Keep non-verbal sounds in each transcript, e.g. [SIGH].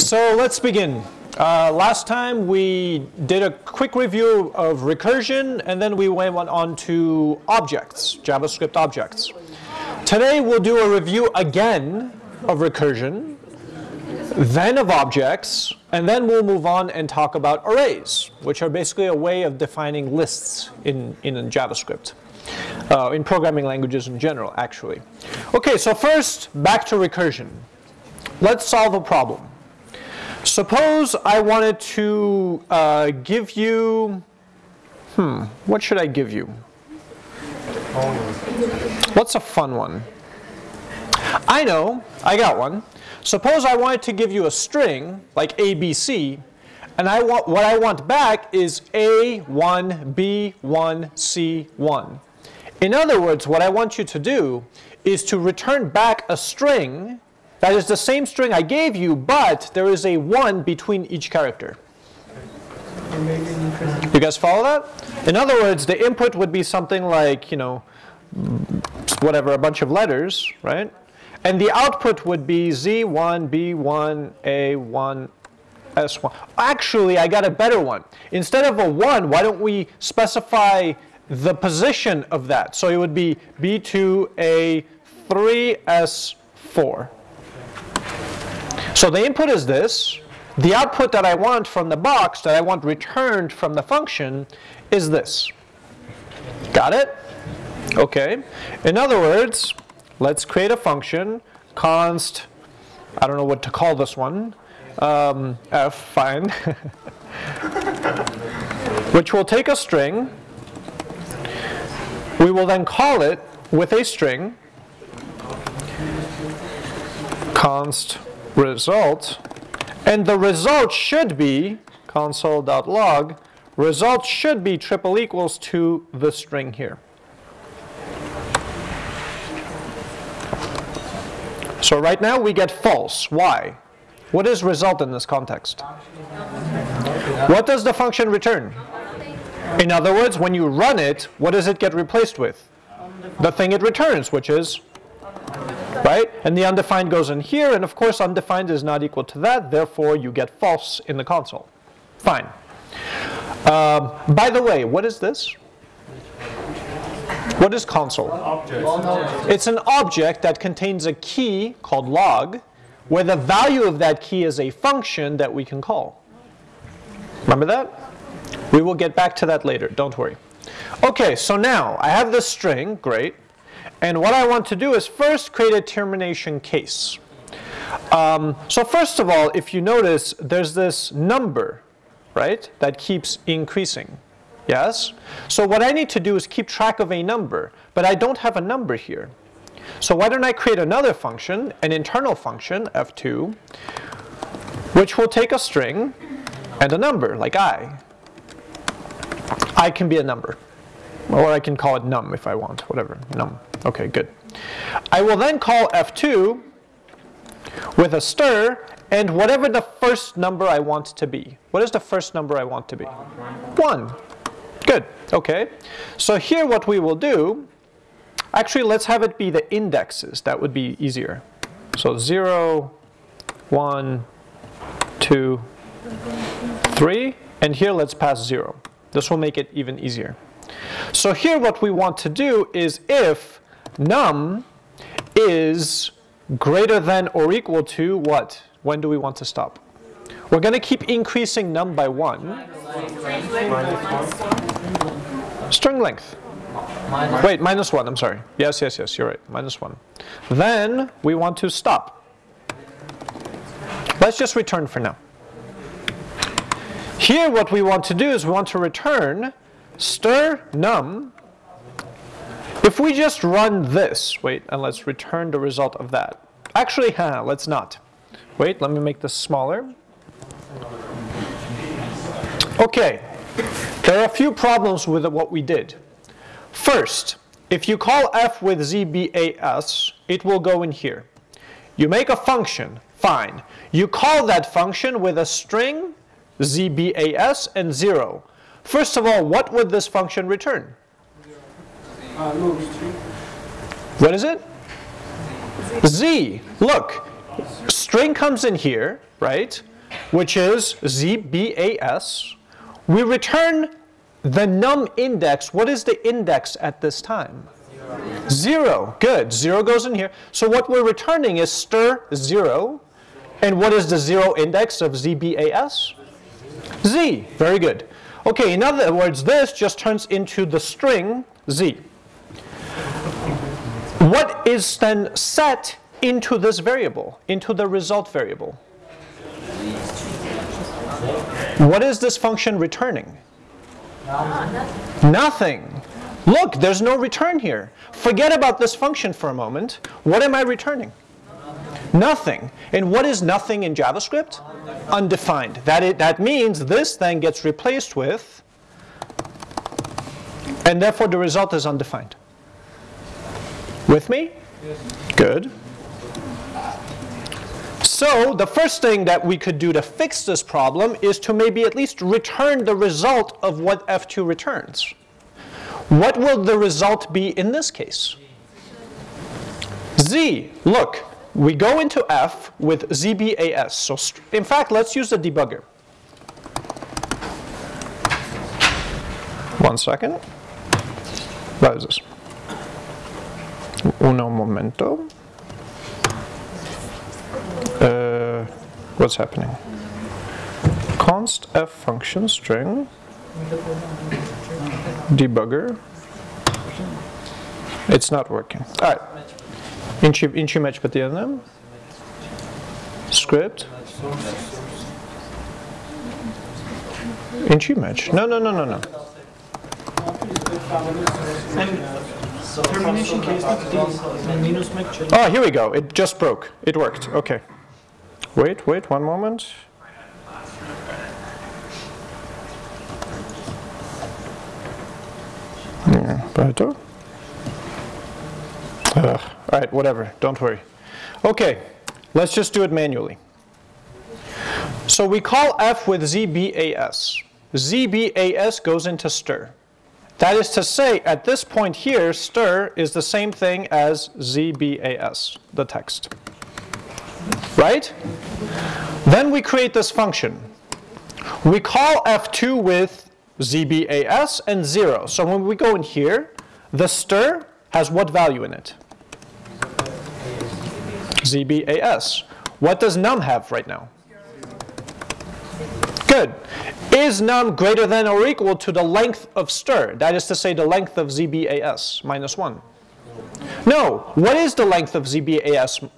So let's begin. Uh, last time we did a quick review of recursion and then we went on to objects, JavaScript objects. Today we'll do a review again of recursion, then of objects, and then we'll move on and talk about arrays, which are basically a way of defining lists in, in JavaScript. Uh, in programming languages in general, actually. Okay, so first, back to recursion. Let's solve a problem. Suppose I wanted to uh, give you, hmm, what should I give you? What's a fun one? I know, I got one. Suppose I wanted to give you a string, like ABC, and I want, what I want back is A1, B1, C1. In other words, what I want you to do is to return back a string that is the same string I gave you, but there is a 1 between each character. You guys follow that? In other words, the input would be something like, you know, whatever, a bunch of letters, right? And the output would be Z1, B1, A1, S1. Actually, I got a better one. Instead of a 1, why don't we specify the position of that? So it would be B2, A3, S4. So the input is this. The output that I want from the box, that I want returned from the function, is this. Got it? Okay. In other words, let's create a function, const, I don't know what to call this one, um, f, fine, [LAUGHS] which will take a string. We will then call it with a string, const result, and the result should be console.log, result should be triple equals to the string here. So right now we get false. Why? What is result in this context? What does the function return? In other words, when you run it, what does it get replaced with? The thing it returns, which is right? And the undefined goes in here, and of course undefined is not equal to that, therefore you get false in the console. Fine. Um, by the way, what is this? What is console? It's an object that contains a key called log, where the value of that key is a function that we can call. Remember that? We will get back to that later, don't worry. Okay, so now I have this string, great. And what I want to do is first create a termination case. Um, so first of all, if you notice, there's this number, right, that keeps increasing. Yes? So what I need to do is keep track of a number, but I don't have a number here. So why don't I create another function, an internal function, f2, which will take a string and a number, like i. i can be a number. Or I can call it num if I want, whatever, num. Okay, good. I will then call f2 with a stir and whatever the first number I want to be. What is the first number I want to be? 1. Good, okay. So here what we will do, actually let's have it be the indexes. That would be easier. So 0, 1, 2, 3, and here let's pass 0. This will make it even easier. So here what we want to do is if num is greater than or equal to what? When do we want to stop? We're going to keep increasing num by 1. String length. Wait, minus 1, I'm sorry. Yes, yes, yes, you're right, minus 1. Then we want to stop. Let's just return for now. Here what we want to do is we want to return stir num, if we just run this, wait, and let's return the result of that. Actually, huh, let's not. Wait, let me make this smaller. Okay, there are a few problems with what we did. First, if you call f with zbas, it will go in here. You make a function, fine. You call that function with a string, zbas, and 0. First of all, what would this function return? What is it? Z. Look, string comes in here, right? which is ZBAS, we return the num index. What is the index at this time? Zero. zero. Good. Zero goes in here. So what we're returning is stir 0. And what is the zero index of ZBAS? Z. Very good. Okay, in other words, this just turns into the string Z. What is then set into this variable, into the result variable? What is this function returning? Nothing. Look, there's no return here. Forget about this function for a moment. What am I returning? Nothing. And what is nothing in JavaScript? Undefined. That, it, that means this then gets replaced with, and therefore the result is undefined. With me? Good. So the first thing that we could do to fix this problem is to maybe at least return the result of what F2 returns. What will the result be in this case? Z. Look, we go into F with ZBAS. So in fact, let's use the debugger. One second. What is this? Uno momento. Uh, what's happening? Const f function string debugger. It's not working. All right. Inchi, inchi match but the other them. Script. Inchi match. No, no, no, no, no. Oh, here we go. It just broke. It worked. Okay. Wait, wait, one moment. Yeah, better. All right, whatever, don't worry. Okay, let's just do it manually. So we call f with ZBAS. ZBAS goes into stir. That is to say, at this point here, stir is the same thing as ZBAS, the text right? Then we create this function. We call f2 with zbas and 0. So when we go in here, the stir has what value in it? zbas. What does num have right now? Good. Is num greater than or equal to the length of stir? That is to say, the length of zbas minus 1. No. What is the length of zbas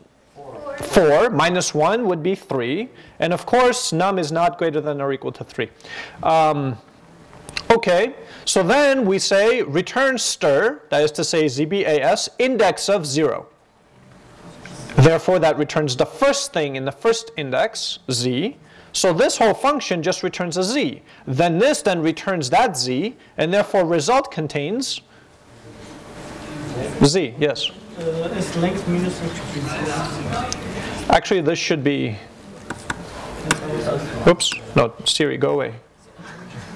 4 minus 1 would be 3. And of course, num is not greater than or equal to 3. Um, okay, so then we say return stir, that is to say zbas, index of 0. Therefore, that returns the first thing in the first index, z. So this whole function just returns a z. Then this then returns that z, and therefore result contains z, yes. Uh, is length minus Actually, this should be, oops, no, Siri, go away.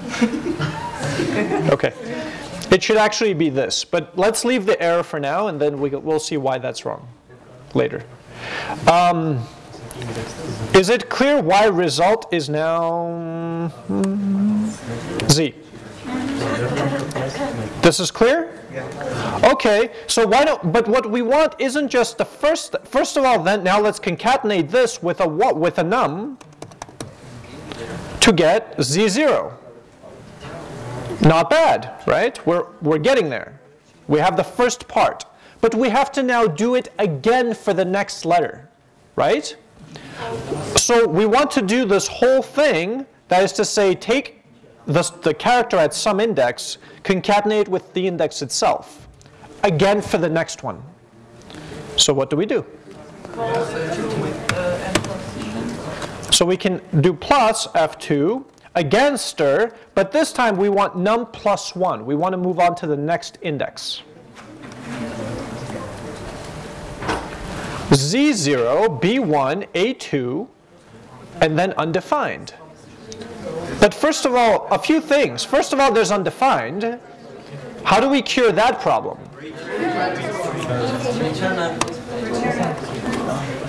[LAUGHS] okay. It should actually be this, but let's leave the error for now and then we, will see why that's wrong later. Um, is it clear why result is now Z? This is clear? Okay, so why don't, but what we want isn't just the first, first of all, then now let's concatenate this with a what, with a num to get z0. Not bad, right? We're, we're getting there. We have the first part. But we have to now do it again for the next letter, right? So we want to do this whole thing, that is to say, take the, the character at some index, concatenate with the index itself. Again for the next one. So what do we do? So we can do plus f2, again stir, but this time we want num plus 1. We want to move on to the next index. z0, b1, a2, and then undefined. But first of all, a few things. First of all, there's undefined. How do we cure that problem?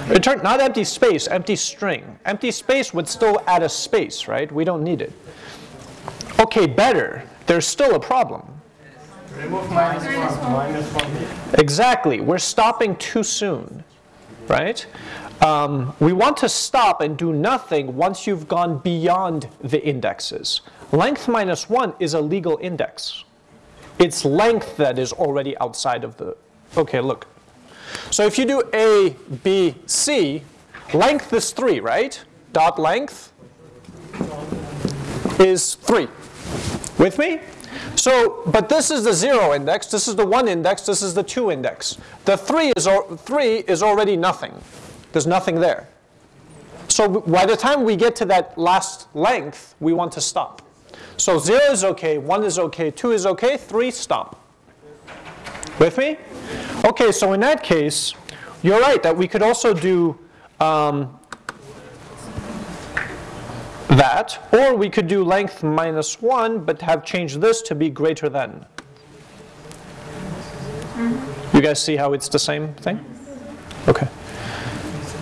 Return, not empty space, empty string. Empty space would still add a space, right? We don't need it. Okay, better. There's still a problem. Remove minus one. Minus one. Exactly. We're stopping too soon, right? Um, we want to stop and do nothing once you've gone beyond the indexes. Length minus 1 is a legal index. It's length that is already outside of the... Okay, look. So if you do A, B, C, length is 3, right? Dot length is 3. With me? So, but this is the 0 index, this is the 1 index, this is the 2 index. The 3 is, 3 is already nothing. There's nothing there. So by the time we get to that last length, we want to stop. So 0 is okay, 1 is okay, 2 is okay, 3, stop. With me? Okay, so in that case, you're right that we could also do um, that, or we could do length minus 1, but have changed this to be greater than. You guys see how it's the same thing? Okay.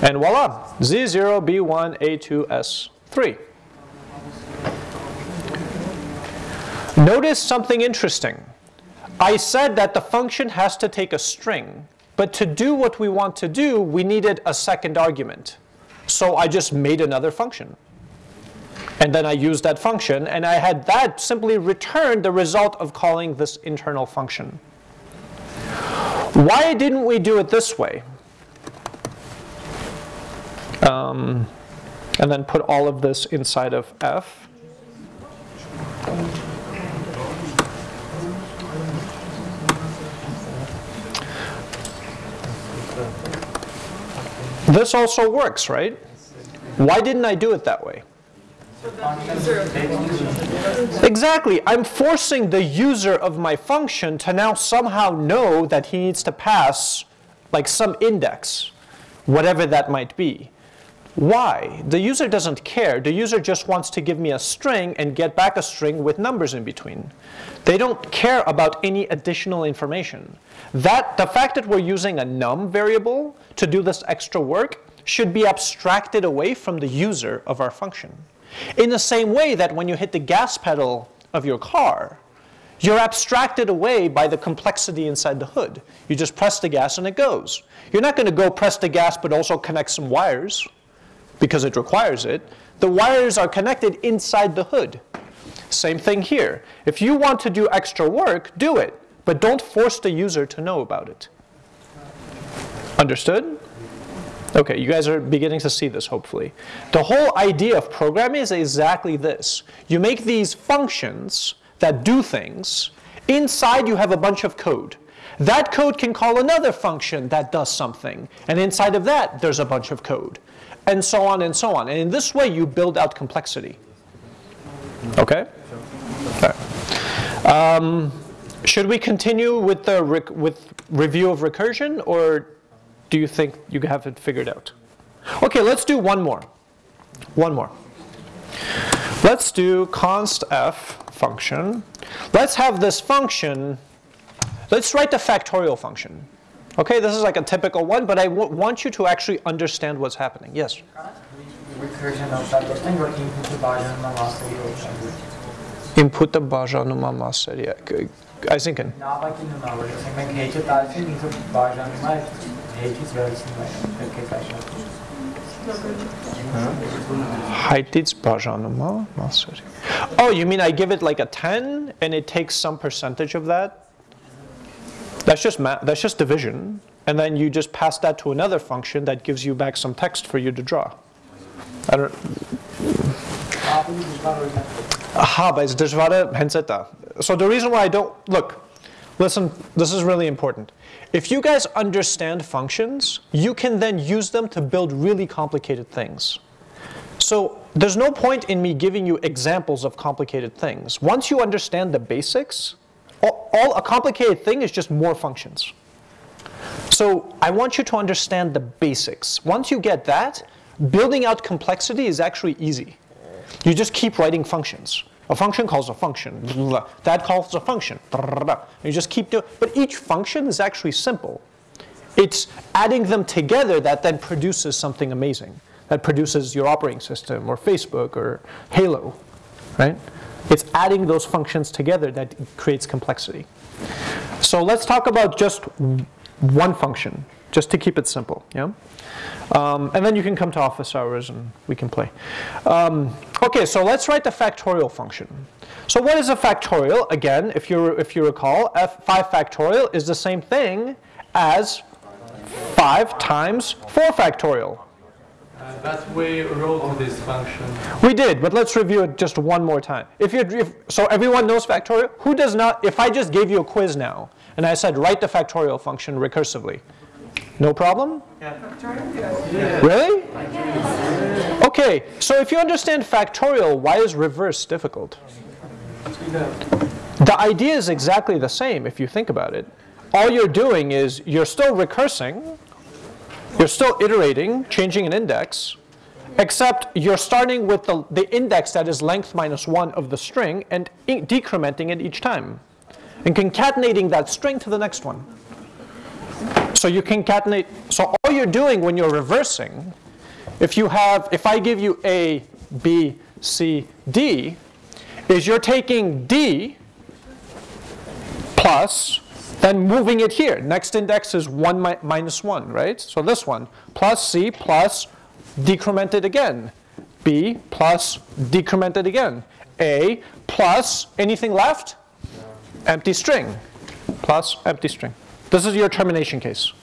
And voila, Z0, B1, A2, S3. Notice something interesting. I said that the function has to take a string, but to do what we want to do, we needed a second argument. So I just made another function. And then I used that function, and I had that simply return the result of calling this internal function. Why didn't we do it this way? Um, and then put all of this inside of f. This also works, right? Why didn't I do it that way? Exactly. I'm forcing the user of my function to now somehow know that he needs to pass like some index, whatever that might be. Why? The user doesn't care. The user just wants to give me a string and get back a string with numbers in between. They don't care about any additional information. That, the fact that we're using a num variable to do this extra work should be abstracted away from the user of our function. In the same way that when you hit the gas pedal of your car, you're abstracted away by the complexity inside the hood. You just press the gas and it goes. You're not going to go press the gas but also connect some wires because it requires it. The wires are connected inside the hood. Same thing here. If you want to do extra work, do it. But don't force the user to know about it. Understood? Okay, you guys are beginning to see this, hopefully. The whole idea of programming is exactly this. You make these functions that do things. Inside, you have a bunch of code. That code can call another function that does something. And inside of that, there's a bunch of code. And so on and so on. And in this way, you build out complexity. Okay? Um, should we continue with the with review of recursion, or do you think you have it figured out? Okay, let's do one more. One more. Let's do const f function. Let's have this function, let's write the factorial function. Okay, this is like a typical one, but I want you to actually understand what's happening. Yes? Input the Bajanuma mass area. Նավակի նույնավոր, ասենք մենք հեյթը տալիս ինքը բաժանում է հեյթից վերցնում է, պետք է կաշառում։ Հայտից բաժանումը մասերի։ Oh, you mean I give it like a 10 and it takes some percentage of that? That's just that's just division. And then you just pass that to another function that gives you back some text for you to draw. I don't but. So the reason why I don't, look, listen, this is really important. If you guys understand functions, you can then use them to build really complicated things. So there's no point in me giving you examples of complicated things. Once you understand the basics, all a complicated thing is just more functions. So I want you to understand the basics. Once you get that, building out complexity is actually easy. You just keep writing functions. A function calls a function. That calls a function. You just keep doing, but each function is actually simple. It's adding them together that then produces something amazing, that produces your operating system or Facebook or Halo, right? It's adding those functions together that creates complexity. So let's talk about just one function, just to keep it simple, yeah? Um, and then you can come to office hours and we can play. Um, okay, so let's write the factorial function. So what is a factorial? Again, if you, if you recall, f5 factorial is the same thing as 5 times 4 factorial. Uh, but we wrote this function. We did, but let's review it just one more time. If you, if, so everyone knows factorial? Who does not, if I just gave you a quiz now, and I said write the factorial function recursively, no problem? Yeah. Really? Okay, so if you understand factorial, why is reverse difficult? The idea is exactly the same if you think about it. All you're doing is you're still recursing, you're still iterating, changing an index, except you're starting with the, the index that is length minus 1 of the string and decrementing it each time and concatenating that string to the next one. So you concatenate, so all you're doing when you're reversing, if you have, if I give you A, B, C, D, is you're taking D plus, then moving it here. Next index is 1 mi minus 1, right? So this one, plus C plus decremented again. B plus decremented again. A plus anything left? Empty string plus empty string. This is your termination case.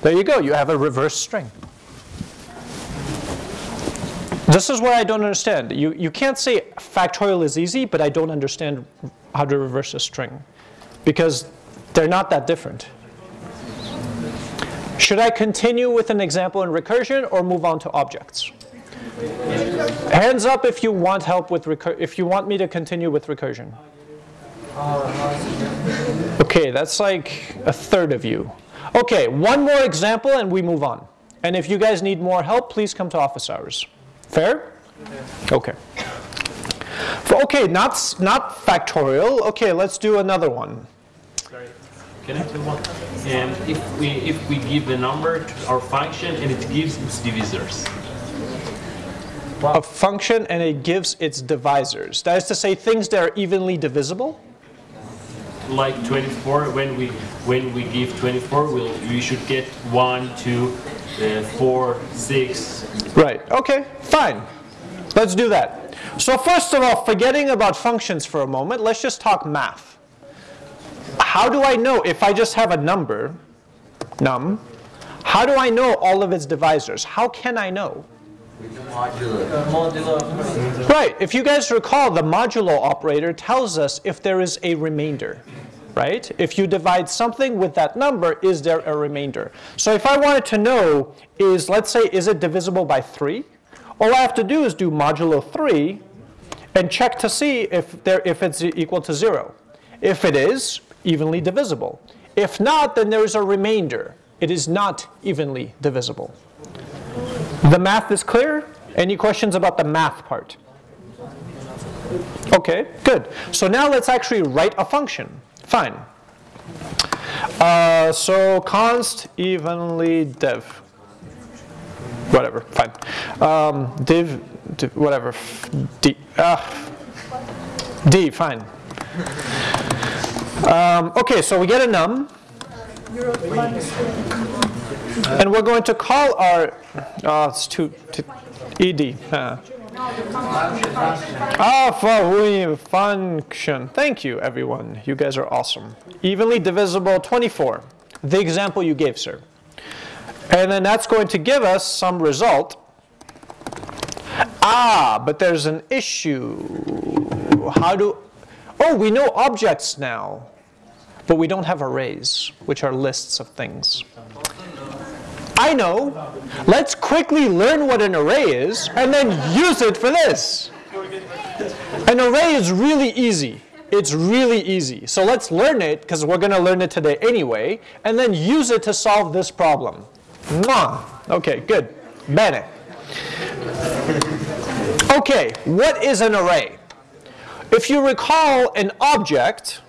There you go, you have a reverse string. This is what I don't understand. You, you can't say factorial is easy, but I don't understand how to reverse a string. Because they're not that different. Should I continue with an example in recursion or move on to objects? Hands up if you want help with recur if you want me to continue with recursion. Okay, that's like a third of you. Okay, one more example and we move on. And if you guys need more help, please come to office hours. Fair? Okay. For, okay, not, not factorial. Okay, let's do another one. Sorry, can I tell one? And if we if we give the number to our function and it gives its divisors. A function and it gives its divisors. That is to say things that are evenly divisible? Like 24 when we when we give 24 we'll, we should get 1 2 uh, 4 6 right okay fine. Let's do that. So first of all forgetting about functions for a moment let's just talk math. How do I know if I just have a number num how do I know all of its divisors? How can I know? Right, if you guys recall, the modulo operator tells us if there is a remainder, right? If you divide something with that number, is there a remainder? So if I wanted to know is, let's say, is it divisible by 3? All I have to do is do modulo 3 and check to see if, there, if it's equal to 0. If it is, evenly divisible. If not, then there is a remainder. It is not evenly divisible. The math is clear? Any questions about the math part? Okay, good. So now let's actually write a function. Fine. Uh, so const evenly div. Whatever, fine. Um, div, div, whatever, d, uh, d, fine. Um, okay, so we get a num. And we're going to call our, oh, it's too, ed. Uh, for function. Thank you, everyone. You guys are awesome. Evenly divisible 24. The example you gave, sir. And then that's going to give us some result. Ah, but there's an issue. How do, oh, we know objects now, but we don't have arrays, which are lists of things. I know. Let's quickly learn what an array is and then use it for this. An array is really easy. It's really easy. So let's learn it, because we're going to learn it today anyway, and then use it to solve this problem. Mwah. Okay, good. Bene. Okay, what is an array? If you recall an object,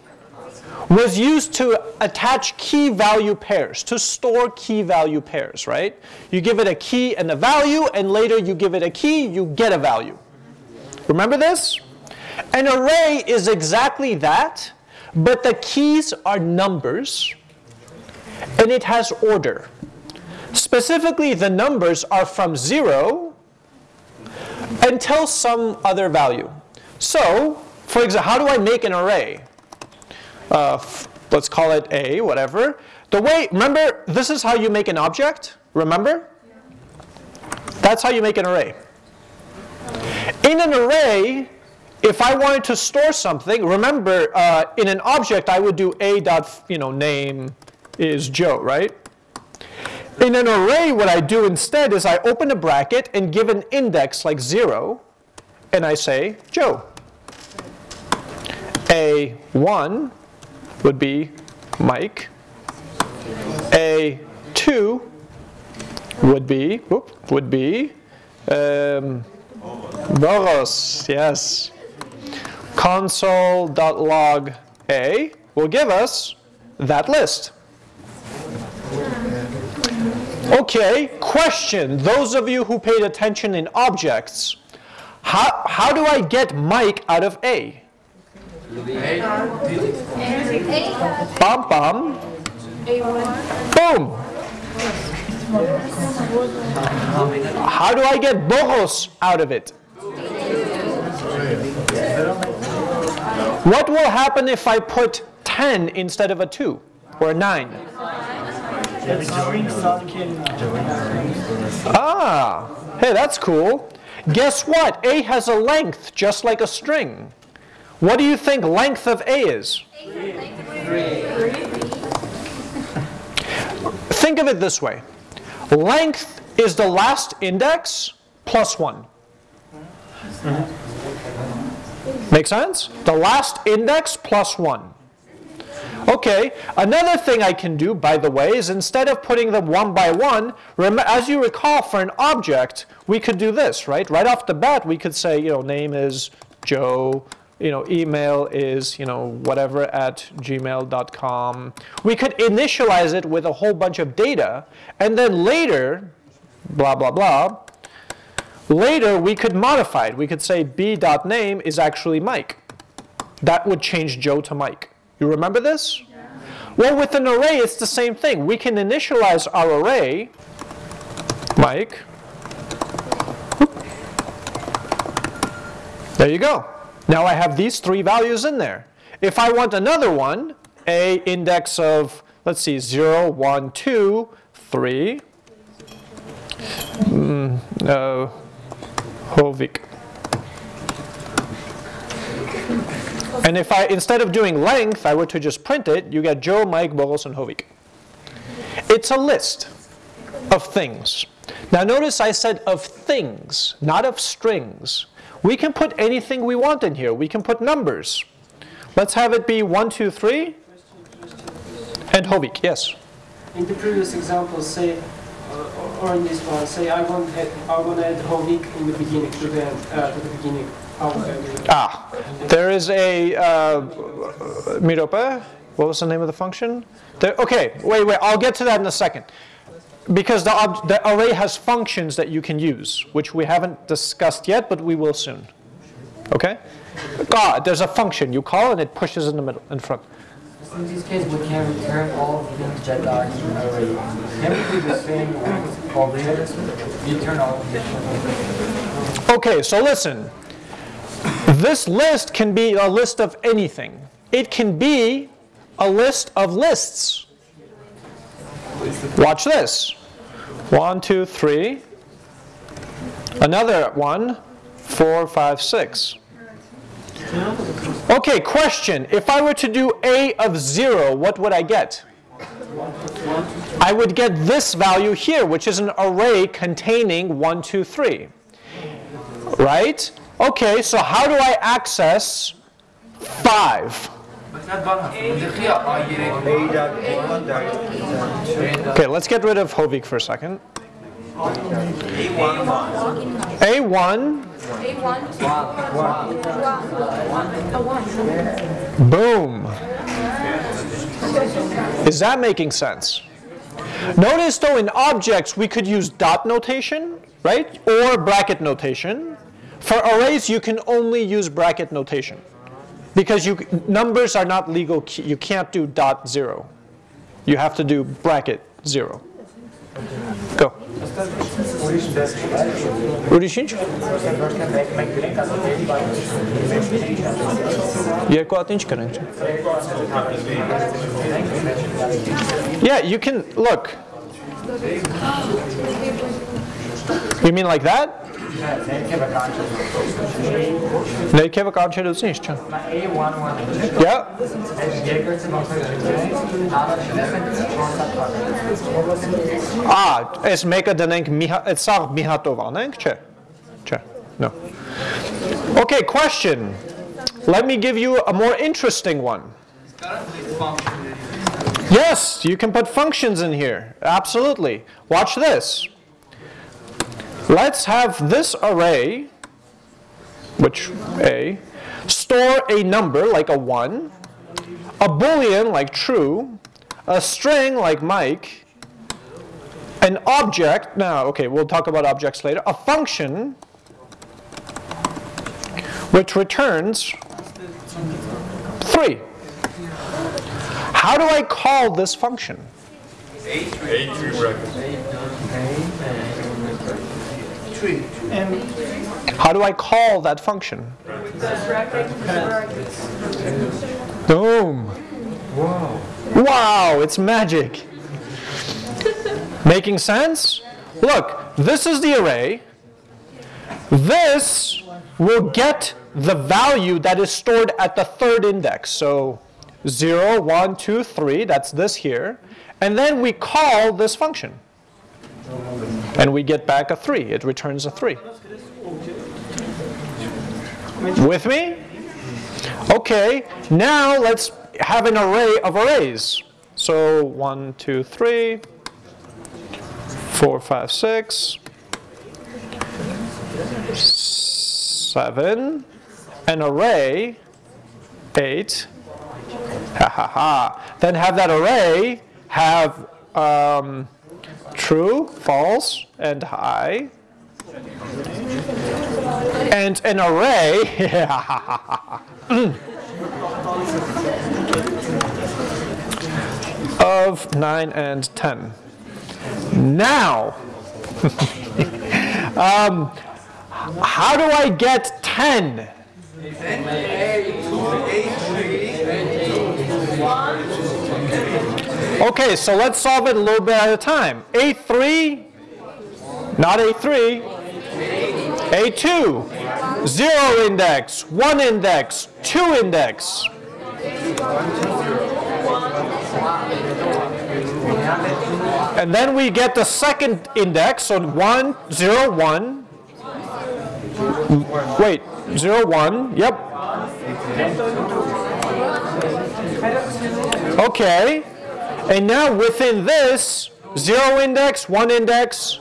was used to attach key value pairs, to store key value pairs, right? You give it a key and a value, and later you give it a key, you get a value. Remember this? An array is exactly that, but the keys are numbers, and it has order. Specifically, the numbers are from 0 until some other value. So, for example, how do I make an array? Uh, let's call it A, whatever. The way, remember, this is how you make an object, remember? That's how you make an array. In an array, if I wanted to store something, remember, uh, in an object, I would do a dot, you know, name is Joe, right? In an array, what I do instead is I open a bracket and give an index like 0, and I say Joe. A1 would be Mike. A2 would be, whoop, would be um, Boros, yes. Console.log A will give us that list. Okay, question. Those of you who paid attention in objects, how, how do I get Mike out of A? Bum bum. Boom. How do I get Boros out of it? What will happen if I put 10 instead of a 2 or a 9? Ah, hey, that's cool. Guess what? A has a length, just like a string. What do you think length of A is? Think of it this way. Length is the last index plus 1. Make sense? The last index plus 1. Okay, another thing I can do, by the way, is instead of putting them one by one, as you recall, for an object, we could do this, right? Right off the bat, we could say, you know, name is Joe, you know, email is, you know, whatever at gmail.com. We could initialize it with a whole bunch of data, and then later, blah, blah, blah, later we could modify it. We could say b.name is actually Mike. That would change Joe to Mike. You remember this? Well, with an array, it's the same thing. We can initialize our array, Mike. There you go. Now I have these three values in there. If I want another one, a index of, let's see, 0, 1, 2, 3, mm, uh, Hovik. And if I, instead of doing length, I were to just print it, you get Joe, Mike, Boris, and Hovik. It's a list of things. Now notice I said of things, not of strings. We can put anything we want in here. We can put numbers. Let's have it be 1, 2, 3, and Hovik, yes? In the previous example, say, uh, or in this one, say I want, add, I want to add Hovik in the beginning, to the, uh, to the beginning. Ah, there is a, uh, Mirope, what was the name of the function? There, okay, wait, wait, I'll get to that in a second. Because the, the array has functions that you can use, which we haven't discussed yet, but we will soon. Okay? God, there's a function you call and it pushes in the middle, in front. In this case, we can return all of things that are in the array. Can we do the same? Return all of them. Okay, so listen. This list can be a list of anything. It can be a list of lists. Watch this. One, two, three. Another one, four, five, six. Okay, question. If I were to do A of 0, what would I get? I would get this value here, which is an array containing 1, 2, 3. Right? Okay, so how do I access 5? Okay, let's get rid of Hovik for a second. A1. Boom. Is that making sense? Notice though in objects we could use dot notation, right? Or bracket notation. For arrays you can only use bracket notation. Because you, numbers are not legal key. You can't do dot zero. You have to do bracket zero. Go. Ուրիշ ինչ։ Երկու հատ ինչ կրենք։ Yeah, you can look. You mean like that? Ներքևը կանչելուց ինչ չէ։ Yeah. Ah, այս մեկը դնենք մի հա- այդ սաղ մի հատով անենք, չէ։ Չէ։ No. Okay, question. Let me give you a more interesting one. Yes, you can put functions in here. Absolutely. Watch this. Let's have this array, which A, store a number like a 1, a boolean like true, a string like Mike, an object, now, okay, we'll talk about objects later, a function which returns 3. How do I call this function? How do I call that function? Boom. Wow. Wow, it's magic. Making sense? Look, this is the array. This will get the value that is stored at the third index. So 0, 1, 2, 3, that's this here. And then we call this function. And we get back a 3. It returns a 3. With me? Okay, now let's have an array of arrays. So 1, 2, 3, 4, 5, 6, 7, an array, 8, ha ha ha. Then have that array have um, true, false, and high. And an array [LAUGHS] of 9 and 10. Now, [LAUGHS] um, how do I get 10? Okay, so let's solve it a little bit at a time. A3, not A3, A2, 0 index, 1 index, 2 index. And then we get the second index, so 1, 0, 1. Wait, 0, 1, yep. Okay, and now within this, 0 index, 1 index,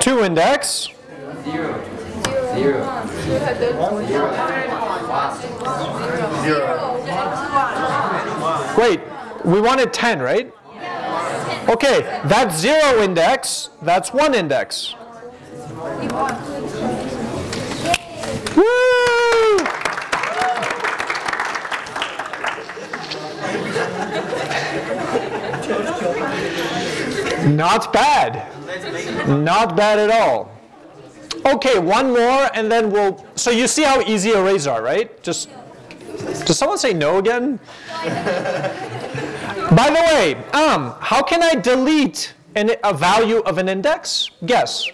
2 index. Wait, we wanted 10, right? Okay, that's 0 index, that's 1 index. Woo! Not bad. Not bad at all. Okay, one more and then we'll, so you see how easy arrays are, right? Just, does someone say no again? By the way, um, how can I delete an, a value of an index? Guess.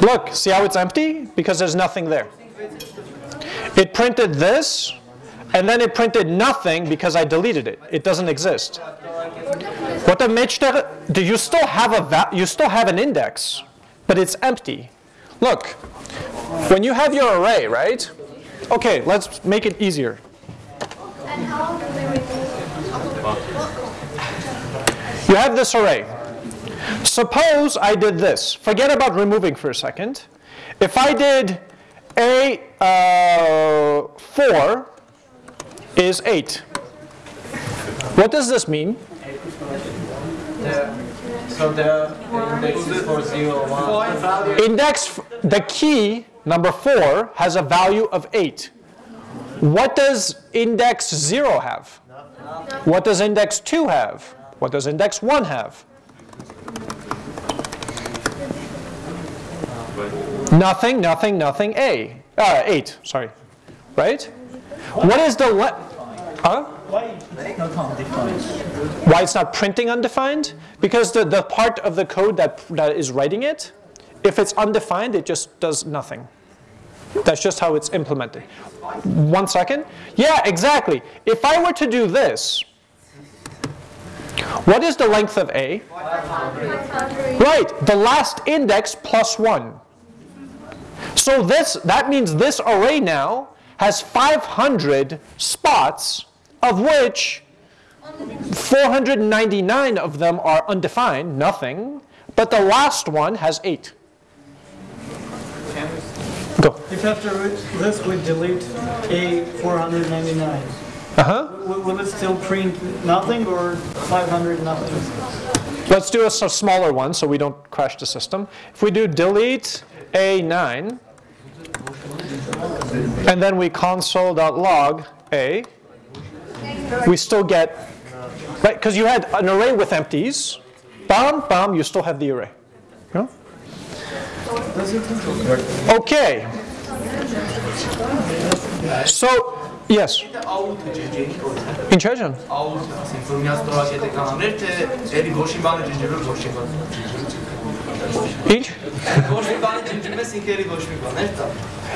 Look, see how it's empty? Because there's nothing there. It printed this, and then it printed nothing because I deleted it. It doesn't exist. What the meçhter, do you still have a you still have an index, but it's empty. Look, when you have your array, right? Okay, let's make it easier. You have this array. Suppose I did this. Forget about removing for a second. If I did a uh, 4 is 8. What does this mean? So the, the index is for 0, 1. Index, the key, number 4, has a value of 8. What does index 0 have? What does index 2 have? What does index 1 have? Nothing, nothing, nothing, A. Uh, 8, sorry. Right? What is the le- Huh? Why it's not printing undefined? Because the, the part of the code that, that is writing it, if it's undefined, it just does nothing. That's just how it's implemented. One second. Yeah, exactly. If I were to do this, what is the length of A? Right, the last index plus 1. So this that means this array now has 500 spots of which 499 of them are undefined, nothing, but the last one has 8. Go. If after this we delete A 499, Uh-huh. will will it still print nothing or 500 nothing? Let's do a smaller one so we don't crash the system. If we do delete A9, and then we console.log A, we still get, right, because you had an array with empties, bam, bam, you still have the array. Yeah? Okay. So, yes, in Chechen.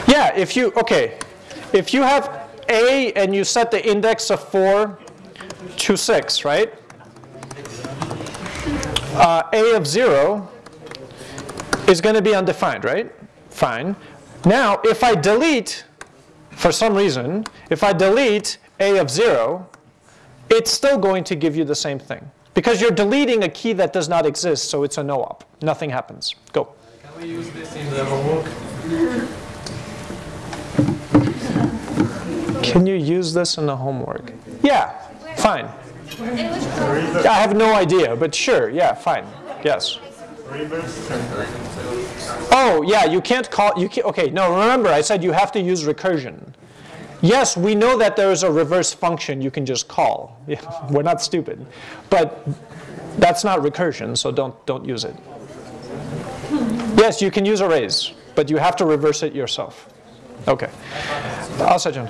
Yeah, if you, okay, if you have A and you set the index of 4 to 6, right? Uh, A of 0 is going to be undefined, right? Fine. Now, if I delete, for some reason, if I delete A of 0, it's still going to give you the same thing. Because you're deleting a key that does not exist, so it's a no-op. Nothing happens. Go. Can we use this in the homework? Can you use this in the homework? Yeah, fine. I have no idea, but sure, yeah, fine. Yes. Oh, yeah, you can't call, you can okay, no, remember I said you have to use recursion. Yes, we know that there is a reverse function you can just call. [LAUGHS] Yeah, we're not stupid. But that's not recursion, so don't, don't use it. Yes, you can use arrays, but you have to reverse it yourself. Okay. Asajan.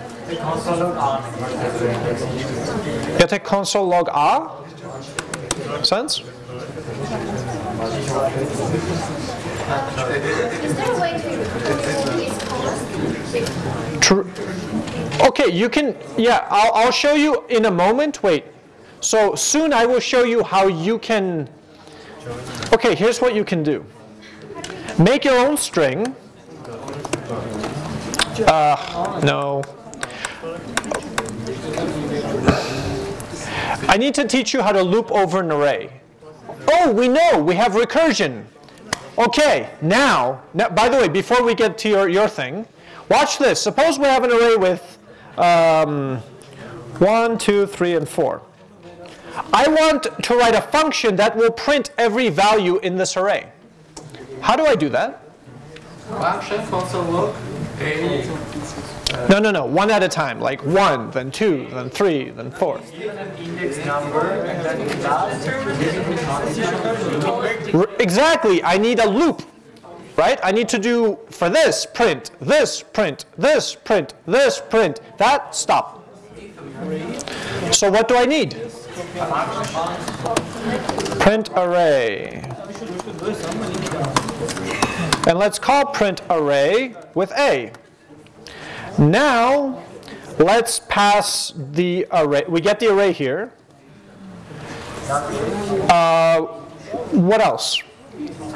Jag tar console log R? Sense? Is there a way to? True. Okay, you can, yeah, I'll, I'll show you in a moment. Wait. So soon I will show you how you can, okay, here's what you can do. Make your own string. Uh, no. I need to teach you how to loop over an array. Oh, we know, we have recursion. Okay, now, now, by the way, before we get to your, your thing, watch this. Suppose we have an array with um, 1, 2, 3, and 4. I want to write a function that will print every value in this array. How do I do that? Function console log A. No, no, no, one at a time, like 1, then 2, then 3, then 4. Index number and then class. R- Exactly, I need a loop, right? I need to do for this, print, this, print, this, print, this, print, that, stop. So what do I need? Print array. And let's call print array with A. Now, let's pass the array. We get the array here. Uh, what else?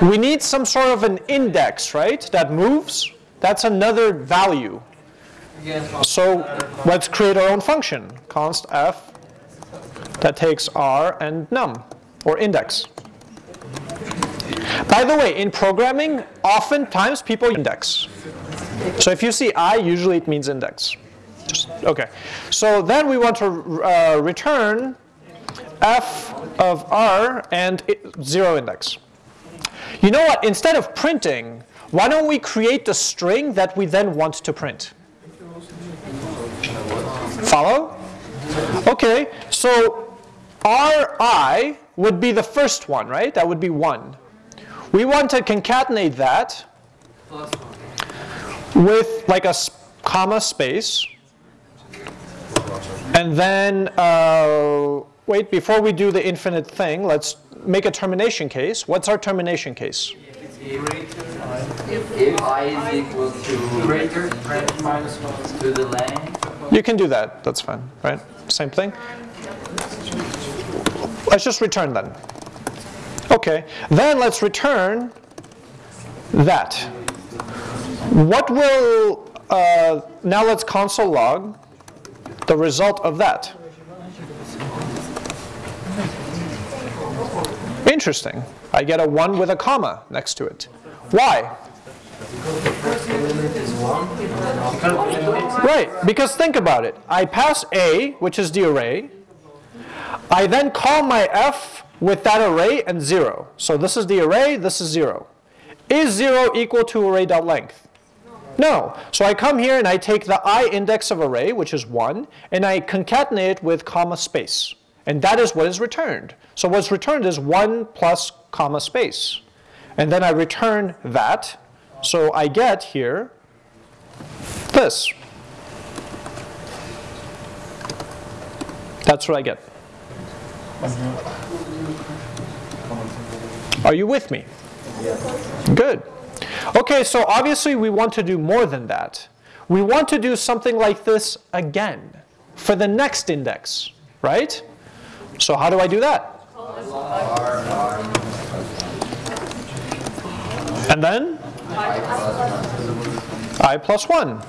We need some sort of an index, right, that moves. That's another value. So let's create our own function, const f, that takes r and num, or index. By the way, in programming, oftentimes people index. So if you see i, usually it means index. Okay. So then we want to uh, return f of r and i- zero index. You know what? Instead of printing, why don't we create the string that we then want to print? Follow? Okay, so Ri would be the first one, right? That would be 1. We want to concatenate that with like a comma space. And then, uh, wait, before we do the infinite thing, let's make a termination case. What's our termination case? If i is equal to Greater minus one. to the length, You can do that, that's fine, right? Same thing. Let's just return then. Okay, then let's return that. What will, uh, now let's console log the result of that. Interesting. I get a 1 with a comma next to it. Why? Right, because think about it. I pass A, which is the array. I then call my F with that array and 0. So this is the array, this is 0. Is 0 equal to array.length? No. So I come here and I take the i index of array, which is 1, and I concatenate it with comma space. And that is what is returned. So what's returned is 1 plus comma space. And then I return that. So I get here this. That's what I get. Are you with me? Good. Okay, so obviously we want to do more than that. We want to do something like this again for the next index, right? So how do I do that? And then? i plus 1.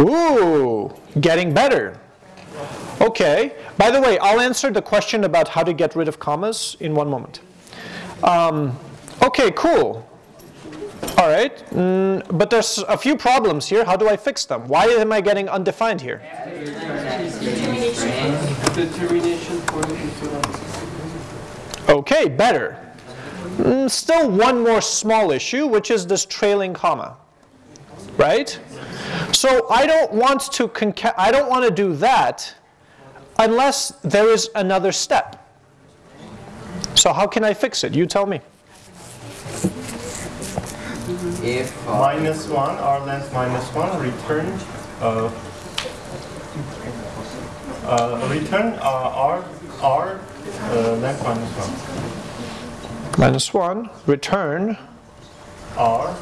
Ooh, getting better. Okay, by the way, I'll answer the question about how to get rid of commas in one moment. Um, okay, cool. All right, mm, but there's a few problems here. How do I fix them? Why am I getting undefined here? The termination for the infinite. Okay, better. Mm, still one more small issue, which is this trailing comma, right? So I don't want to I don't want to do that unless there is another step. So how can I fix it? You tell me. If Minus 1, r length minus 1, return, uh, uh, return uh, r, r uh, length minus 1. Minus 1, return. r,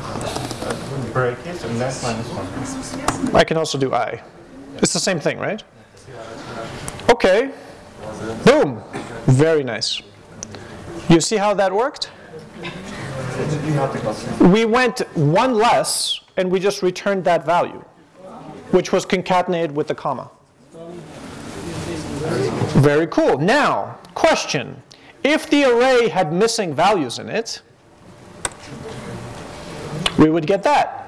uh, brackets, and length minus 1. I can also do I. It's the same thing, right? Okay. Boom. Very nice. You see how that worked? We went one less and we just returned that value, which was concatenated with the comma. Very cool. Now, question. If the array had missing values in it, we would get that.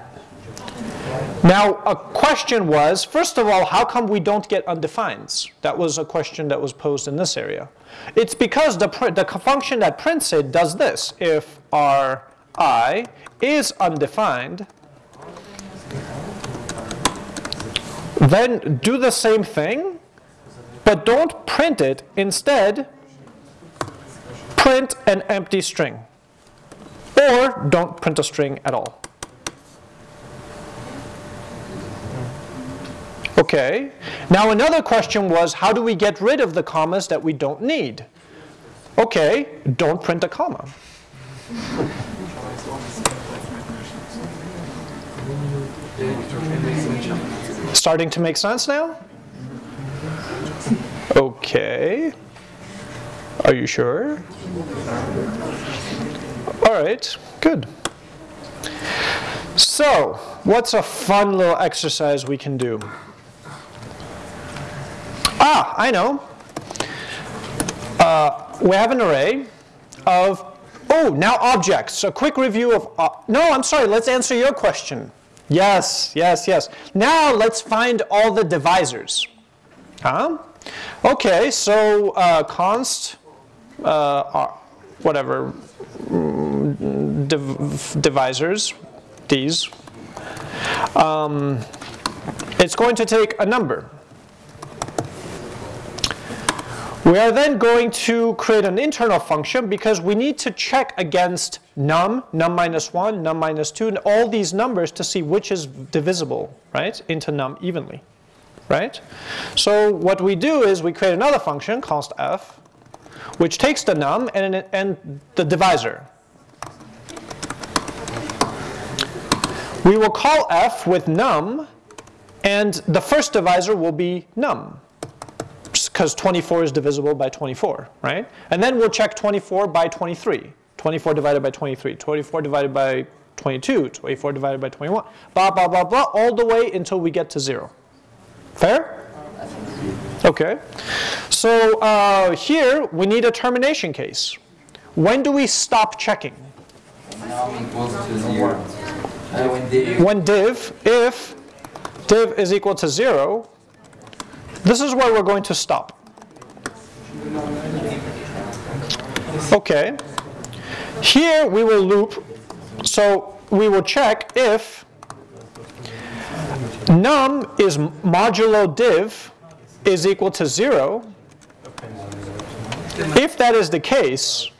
Now, a question was, first of all, how come we don't get undefines? That was a question that was posed in this area. It's because the, the function that prints it does this. If Ri is undefined, then do the same thing, but don't print it. Instead, print an empty string. Or don't print a string at all. Okay. Now another question was, how do we get rid of the commas that we don't need? Okay, don't print a comma. Starting to make sense now? Okay. Are you sure? All right, good. So, what's a fun little exercise we can do? Ah, I know. Uh, we have an array, of, oh, now objects. A quick review of, uh, no, I'm sorry, let's answer your question. Yes, yes, yes. Now let's find all the divisors. Huh? Okay, so uh, const, uh, whatever, mm, div divisors, these. Um, it's going to take a number. We are then going to create an internal function because we need to check against num, num minus 1, num minus 2, and all these numbers to see which is divisible, right, into num evenly, right? So what we do is we create another function, const f, which takes the num and, and the divisor. We will call f with num, and the first divisor will be num because 24 is divisible by 24, right? And then we'll check 24 by 23. 24 divided by 23, 24 divided by 22, 24 divided by 21, blah, blah, blah, blah, all the way until we get to 0. Fair? Okay. So uh, here we need a termination case. When do we stop checking? Num equals to zero. When div When div, if div is equal to 0, this is where we're going to stop. Okay. Here we will loop, so we will check if num is modulo div is equal to 0. If that is the case,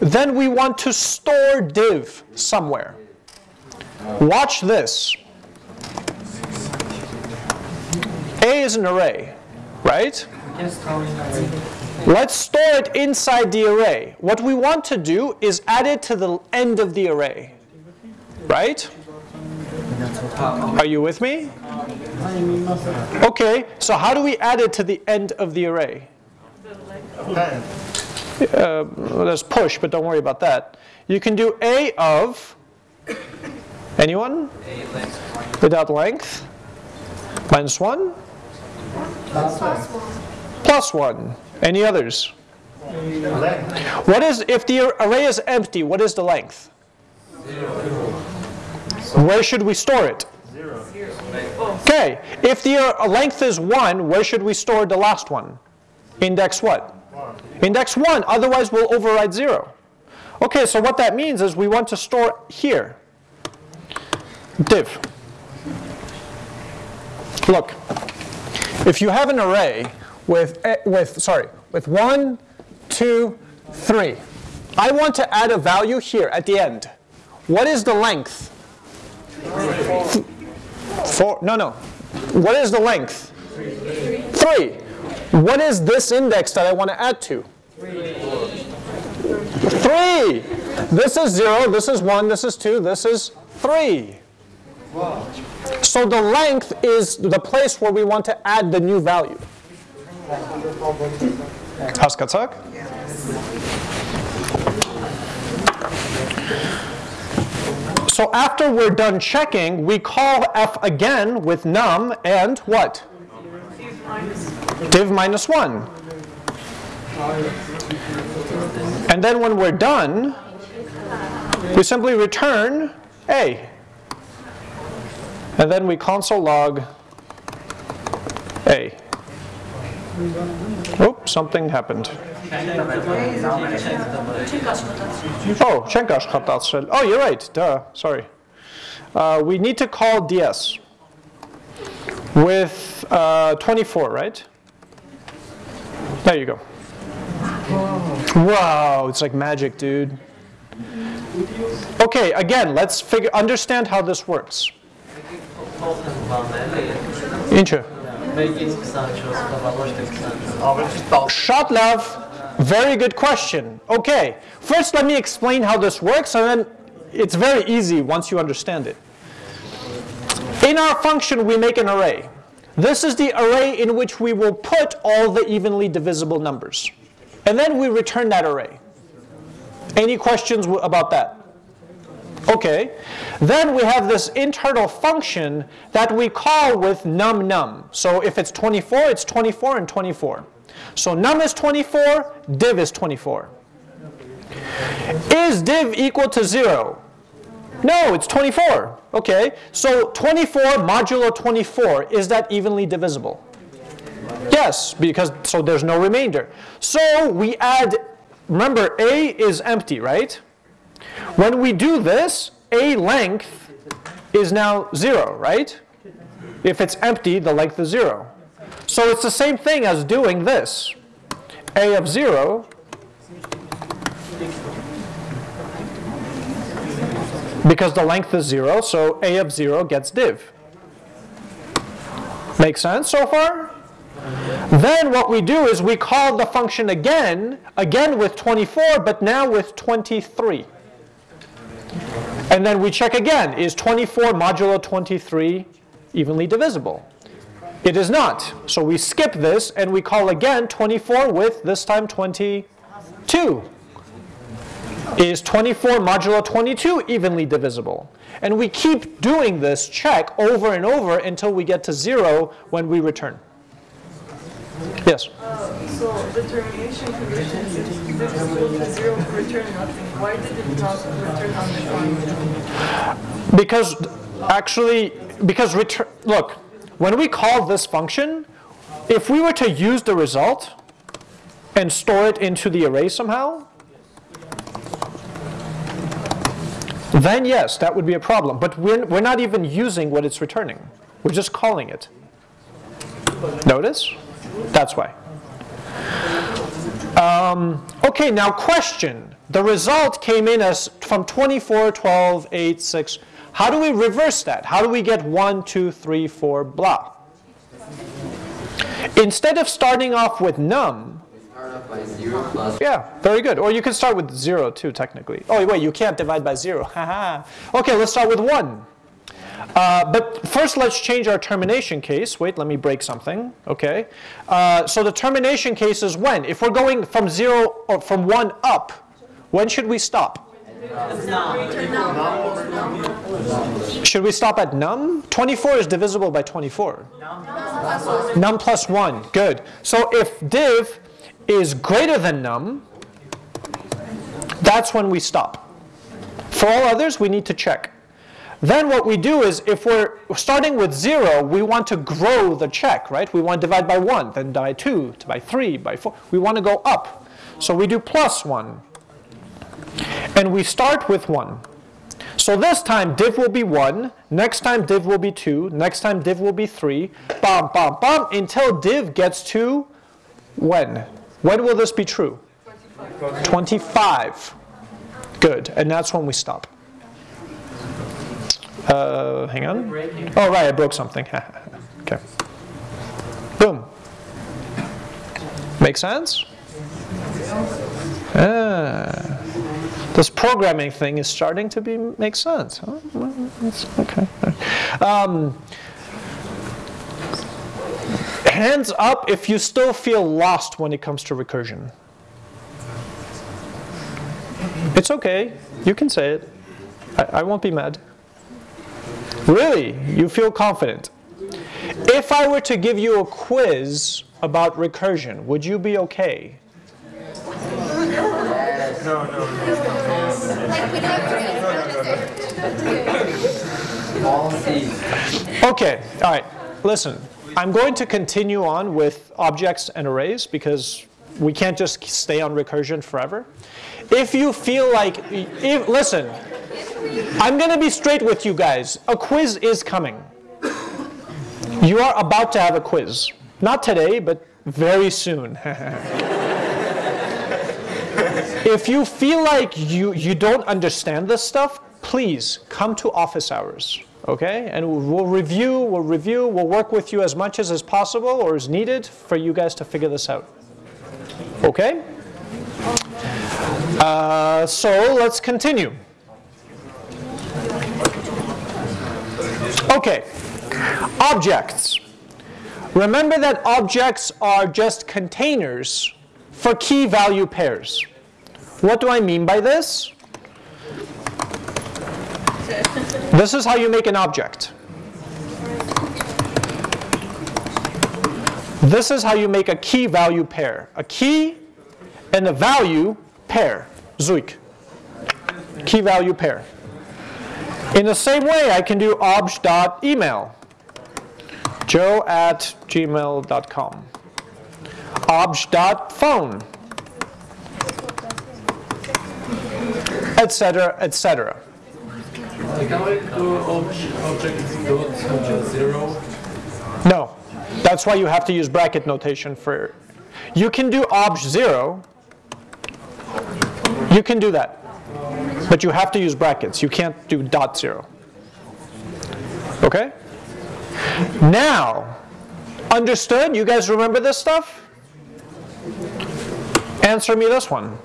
then we want to store div somewhere. Watch this. A is an array, right? Let's store it inside the array. What we want to do is add it to the end of the array, right? Are you with me? Okay, so how do we add it to the end of the array? Uh, there's push, but don't worry about that. You can do A of, anyone? Without length? Minus 1? Plus 1. Any others? What is, if the array is empty, what is the length? Where should we store it? Okay, if the uh, length is 1, where should we store the last one? Index what? Index 1, otherwise we'll override 0. Okay, so what that means is we want to store here. Div. Look, if you have an array with, eh, with sorry, with 1, 2, 3, I want to add a value here at the end. What is the length? Four, no, no. What is the length? Three. What is this index that I want to add to? Three. This is zero, this is one, this is two, this is three. So the length is the place where we want to add the new value. So after we're done checking, we call f again with num and what? Div minus 1. And then when we're done, we simply return a. And then we console log a. Oops, something happened. Oh, Oh, you're right. Duh. Sorry. Uh, we need to call ds with uh, 24, right? There you go. Wow, it's like magic, dude. Okay, again, let's figure understand how this works. Inche. Shotlev, very good question. Okay, first let me explain how this works and then it's very easy once you understand it. In our function, we make an array. This is the array in which we will put all the evenly divisible numbers. And then we return that array. Any questions about that? Okay. Then we have this internal function that we call with num num. So if it's 24, it's 24 and 24. So num is 24, div is 24. Is div equal to 0? No, it's 24. Okay, so 24 modulo 24, is that evenly divisible? Yes, because so there's no remainder. So we add, remember A is empty, right? When we do this, A length is now 0, right? If it's empty, the length is 0. So it's the same thing as doing this. A of 0 because the length is 0, so A of 0 gets div. Make sense so far? Then what we do is we call the function again, again with 24, but now with 23. And then we check again, is 24 modulo 23 evenly divisible? It is not. So we skip this and we call again 24 with this time 22. Is 24 modulo 22 evenly divisible? And we keep doing this check over and over until we get to zero when we return. Yes? Uh, so the termination Because actually, because return, look, when we call this function, if we were to use the result and store it into the array somehow, then yes, that would be a problem. But we're, we're not even using what it's returning. We're just calling it. Notice? That's why. Um, okay, now question. The result came in as from 24, 12, 8, 6. How do we reverse that? How do we get 1, 2, 3, 4, blah? Instead of starting off with num, yeah, very good. Or you can start with 0 too, technically. Oh, wait, you can't divide by 0. [LAUGHS] Haha. okay, let's start with 1. Uh, but first, let's change our termination case. Wait, let me break something. Okay. Uh, so the termination case is when? If we're going from 0 or from 1 up, when should we stop? Should we stop at num? 24 is divisible by 24. Num plus 1. Good. So if div is greater than num, that's when we stop. For all others, we need to check. Then what we do is if we're starting with 0, we want to grow the check, right? We want to divide by 1, then by 2, by 3, by 4. We want to go up. So we do plus 1. And we start with 1. So this time div will be 1, next time div will be 2, next time div will be 3, bam, bam, bam, until div gets to when? When will this be true? 25. 25. Good, and that's when we stop. Uh, hang on. Oh, right, I broke something. [LAUGHS] okay. Boom. Make sense? Ah. This programming thing is starting to be make sense. Huh? Okay. Um, hands up if you still feel lost when it comes to recursion. It's okay. You can say it. I, I won't be mad. Really? You feel confident? If I were to give you a quiz about recursion, would you be okay? Okay, all right. Listen, I'm going to continue on with objects and arrays because we can't just stay on recursion forever. If you feel like, if, listen, I'm going to be straight with you guys. A quiz is coming. You are about to have a quiz. Not today, but very soon. [LAUGHS] if you feel like you, you don't understand this stuff, please come to office hours. Okay? And we'll review, we'll review, we'll work with you as much as is possible or is needed for you guys to figure this out. Okay? Uh, so let's continue. Okay, objects. Remember that objects are just containers for key value pairs. What do I mean by this? This is how you make an object. This is how you make a key value pair. A key and a value pair, Zuik. key value pair. In the same way, I can do obj.email, joe at gmail.com, obj.phone, etc., etc. Zero? No, that's why you have to use bracket notation for. You can do obj0. You can do that. But you have to use brackets. You can't do dot zero. Okay? Now, understood? You guys remember this stuff? Answer me this one.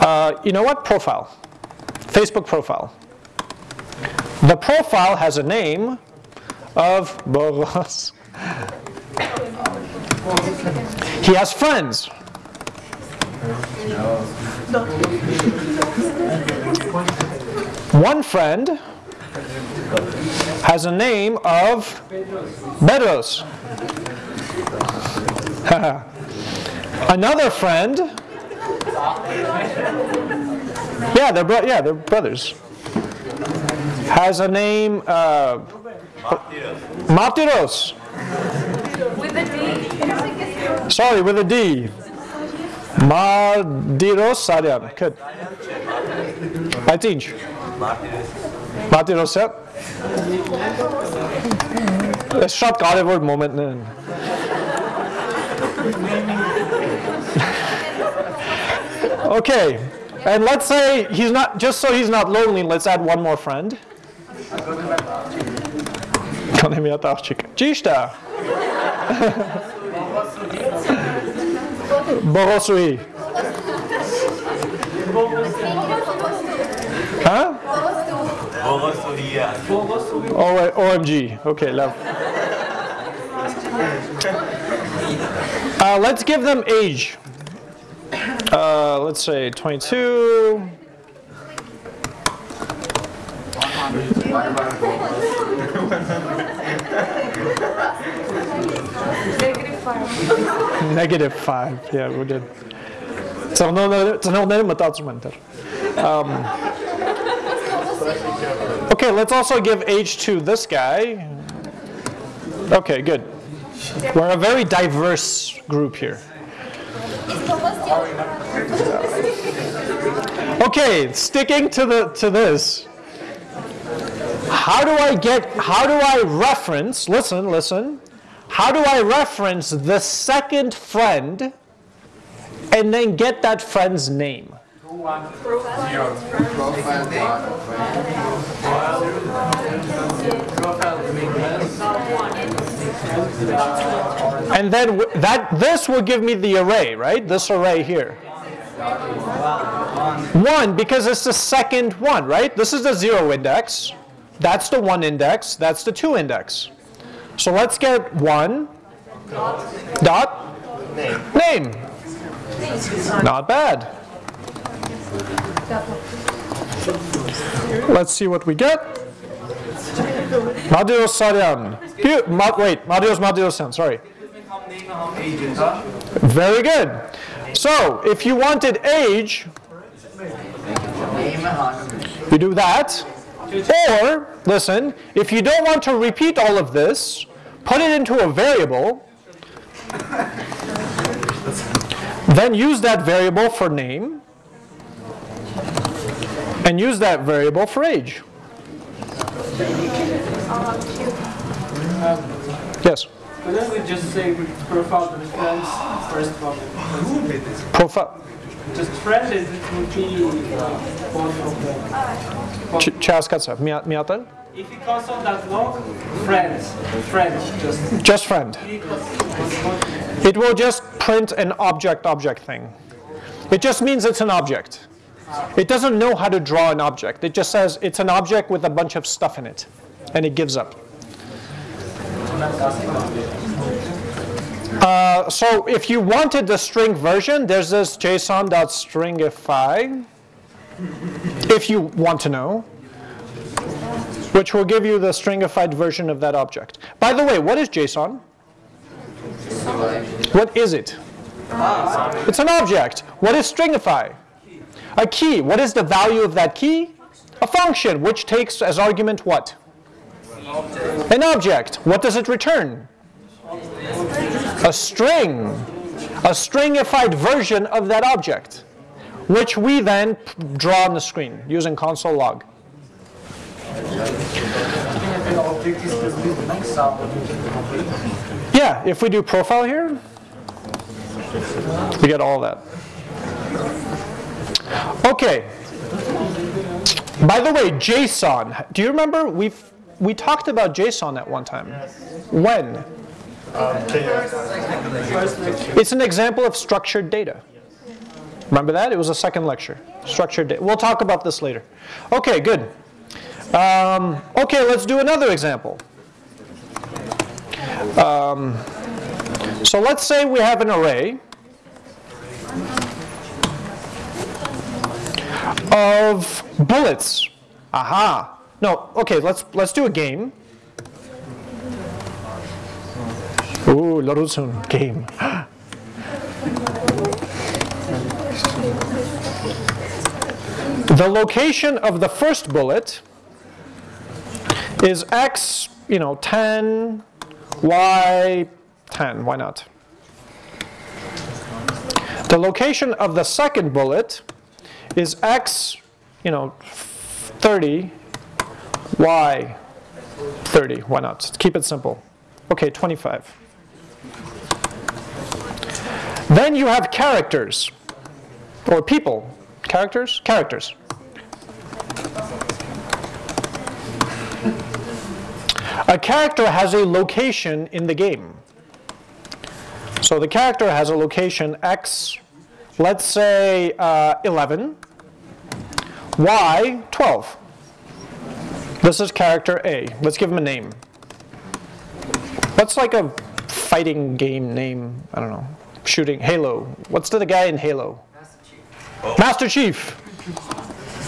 Uh, you know what? Profile. Facebook profile. The profile has a name of Boros. He has friends. One friend has a name of Bedros. [LAUGHS] Another friend, yeah, they're bro- yeah, they're brothers. Has a name, uh, Martyros. With a D. Sorry, with a D. Martyros Saryan. Good. Aytinç. Martyros ja. Është շատ կարևոր մոմենտներ են։ Okay, and let's say he's not, just so he's not lonely, let's add one more friend. Kann եմ իհատ աղջիկ։ Ճիշտ է։ Borosui. Huh? Oh, OMG. Okay, love. Uh, let's give them age. Uh, let's say 22. [LAUGHS] five. Negative five. Yeah, we did. good. It's an all-name. Um, okay, let's also give age to this guy. Okay, good. We're a very diverse group here. Okay, sticking to the to this. How do I get? How do I reference? Listen, listen. How do I reference the second friend and then get that friend's name? And then that this will give me the array, right? This array here. One, because it's the second one, right? This is the zero index. That's the one index. That's the two index. So let's get one dot name. Not bad. Let's see what we get. Madios Saryan. Here- Ma- wait, Madios sorry. Very good. So, if you wanted age, you do that. Or, listen, if you don't want to repeat all of this, put it into a variable, then use that variable for name, and use that variable for age. Yes, but then we just say profile the friends first problem. Profile. Just friends. it would be uh, both of them. Ch ce ați scațat? Mi-a mi tăl? If you console that log, friends, friends, just. Just friend. It will just print an object-object thing. It just means it's an object. It doesn't know how to draw an object. It just says it's an object with a bunch of stuff in it, and it gives up. Uh, so if you wanted the string version, there's this json.stringify, if you want to know, which will give you the stringified version of that object. By the way, what is JSON? What is it? It's an object. What is stringify? A key, what is the value of that key? A function, which takes as argument what? An object. What does it return? A string. A stringified version of that object, which we then draw on the screen using console log. Yeah, if we do profile here, we get all that. Okay. By the way, JSON. Do you remember we've we talked about JSON at one time? When? It's an example of structured data. Remember that? It was a second lecture. Structured data. We'll talk about this later. Okay, good. Um, okay, let's do another example. Um, so let's say we have an array of bullets. Aha. No, okay, let's let's do a game. Ooh, Larusun game. the location of the first bullet is x, you know, 10, y 10, why not? The location of the second bullet is x, you know, 30, y 30, why not? Keep it simple. Okay, 25. Then you have characters, or people. Characters? Characters. A character has a location in the game. So the character has a location x, let's say uh, 11, y 12. This is character A. Let's give him a name. What's like a fighting game name? I don't know. Shooting Halo. What's the guy in Halo? Master Chief. Master Chief.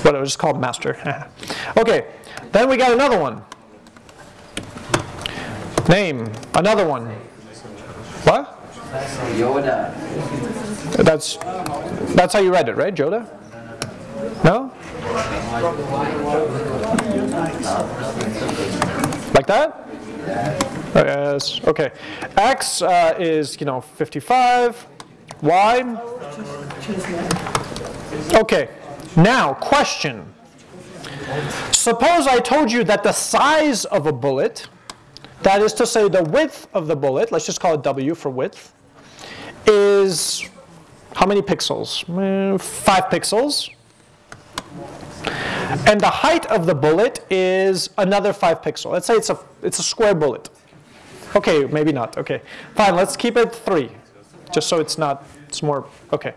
What it was just called Master. [LAUGHS] okay. Then we got another one. Name. Another one. What? Yoda. That's that's how you read it, right, Joda? No? Like that? Yes. Okay. X uh, is you know 55. Y. Okay. Now, question. Suppose I told you that the size of a bullet, that is to say the width of the bullet, let's just call it W for width, is how many pixels? Mm, Five pixels. And the height of the bullet is another five pixel. Let's say it's a, it's a square bullet. Okay, maybe not. Okay, fine. Let's keep it three, just so it's not. It's more okay.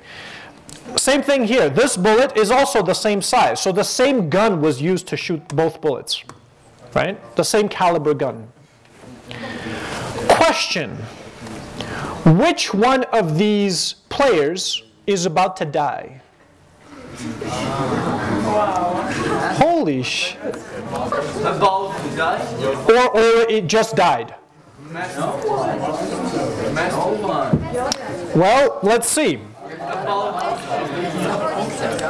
Same thing here. This bullet is also the same size. So the same gun was used to shoot both bullets, right? The same caliber gun. Question. Which one of these players is about to die? Holy sh! About to die? Or, or it just died. Well, let's see.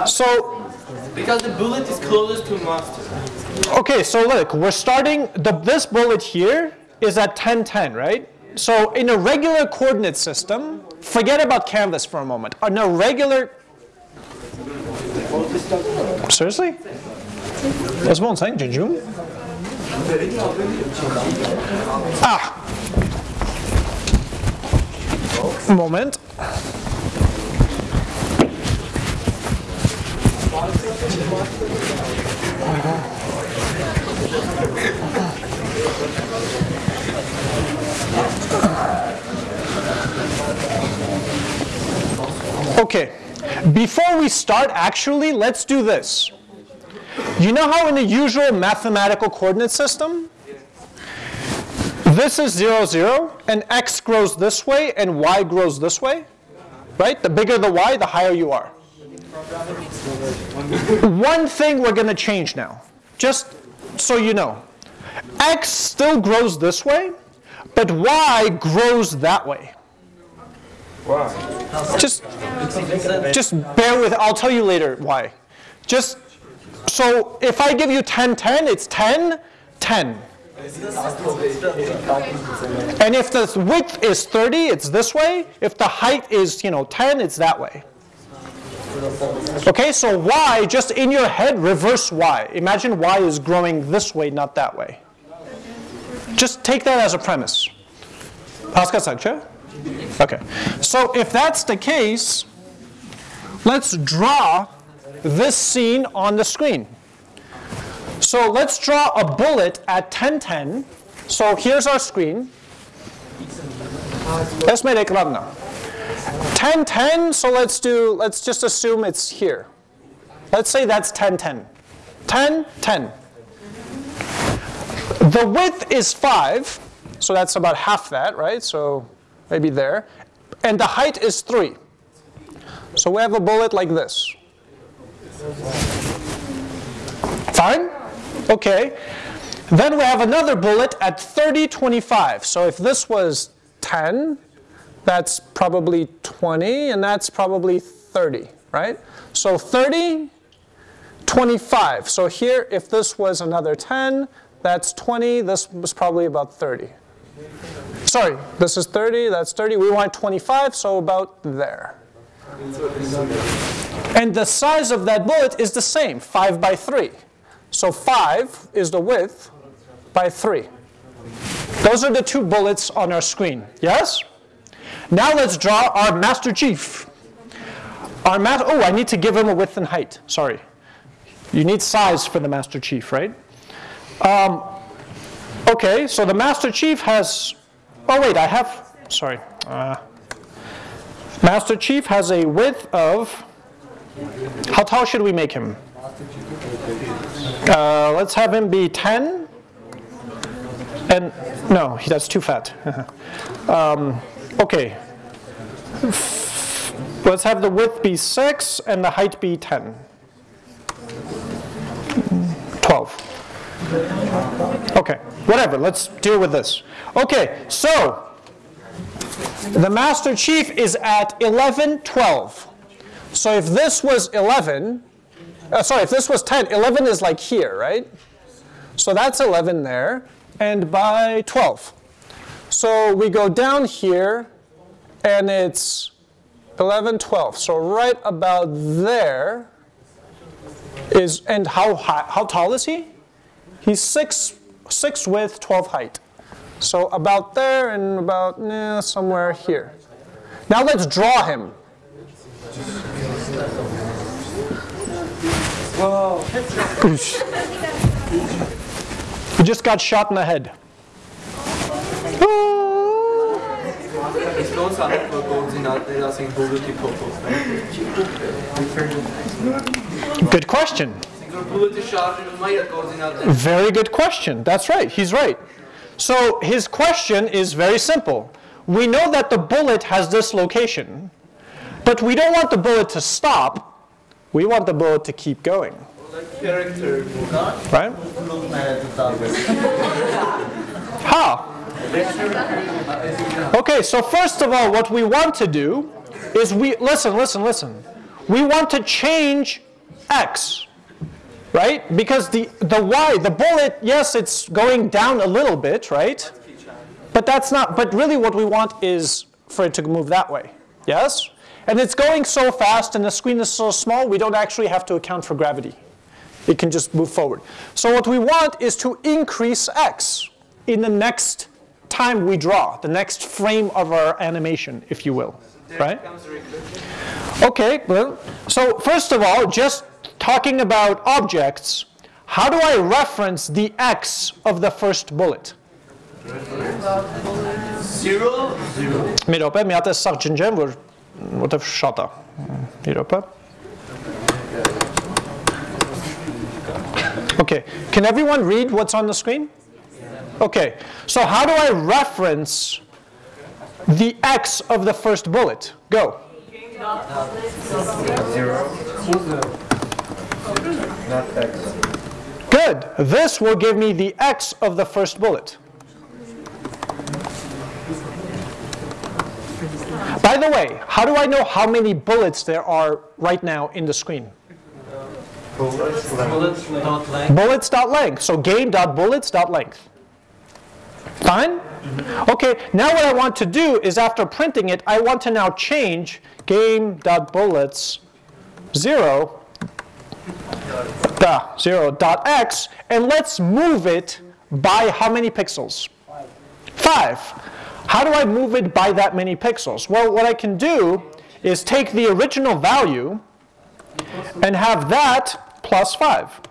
So, Because the bullet is closest to master. okay, so look, we're starting, the, this bullet here is at 1010, right? So in a regular coordinate system, forget about canvas for a moment. In a regular, seriously? What's one saying, Jinjum? Ah. Moment. Okay, before we start, actually, let's do this. You know how in the usual mathematical coordinate system, this is 0, 0, and x grows this way and y grows this way? Right? The bigger the y, the higher you are. One thing we're going to change now, just so you know. x still grows this way, but y grows that way. Why? Just, just bear with, I'll tell you later why. Just, so if I give you 10, 10, it's 10, 10. And if the width is 30, it's this way. If the height is, you know, 10, it's that way. Okay, so y, just in your head, reverse y. Imagine y is growing this way, not that way. Just take that as a premise. Okay. So if that's the case, let's draw this scene on the screen. So let's draw a bullet at 1010. So here's our screen. Esme ekranna. 1010, so let's do, let's just assume it's here. Let's say that's 1010. 10, 10. The width is 5, so that's about half that, right? So maybe there. And the height is 3. So we have a bullet like this. Fine? Okay. Then we have another bullet at 30, 25. So if this was 10, that's probably 20, and that's probably 30, right? So 30, 25. So here, if this was another 10, that's 20. This was probably about 30. Sorry, this is 30, that's 30. We want 25, so about there. And the size of that bullet is the same, 5 by 3. So 5 is the width by 3. Those are the two bullets on our screen, yes? Now let's draw our Master Chief. Our ma oh, I need to give him a width and height, sorry. You need size for the Master Chief, right? Um, okay, so the Master Chief has, oh wait, I have, sorry. Uh, Master Chief has a width of, how tall should we make him? Uh, let's have him be 10. And no, that's too fat. [LAUGHS] um, okay. Let's have the width be 6 and the height be 10. 12. Okay, whatever, let's deal with this. Okay, so the Master Chief is at 11, 12. So if this was 11, uh, sorry, if this was 10, 11 is like here, right? So that's 11 there, and by 12. So we go down here, and it's 11, 12. So right about there is, and how high, how tall is he? He's 6, six width, 12 height. So about there and about eh, somewhere here. Now let's draw him. Whoa. He just got shot in the head. Good question. Very good question. That's right. He's right. So his question is very simple. We know that the bullet has this location, but we don't want the bullet to stop. We want the bullet to keep going. Right? How? Okay, so first of all, what we want to do is we, listen, listen, listen. We want to change x, right? Because the, the y, the bullet, yes, it's going down a little bit, right? But that's not, but really what we want is for it to move that way, yes? And it's going so fast and the screen is so small, we don't actually have to account for gravity. It can just move forward. So what we want is to increase x in the next time we draw, the next frame of our animation, if you will, right? Okay, well, so first of all, just talking about objects, how do I reference the x of the first bullet? Zero. Zero. Mirope, mi atë sa që ngjem vër më të fshata. Mirope. Okay, can everyone read what's on the screen? Okay, so how do I reference the x of the first bullet? Go. Good. This will give me the x of the first bullet. By the way, how do I know how many bullets there are right now in the screen? Bullets. Bullets length. Bullets length. So game dot bullets dot length. Fine? Okay, now what I want to do is after printing it, I want to now change game dot bullets 0 duh, 0 dot x and let's move it by how many pixels? 5. How do I move it by that many pixels? Well, what I can do is take the original value and have that plus 5.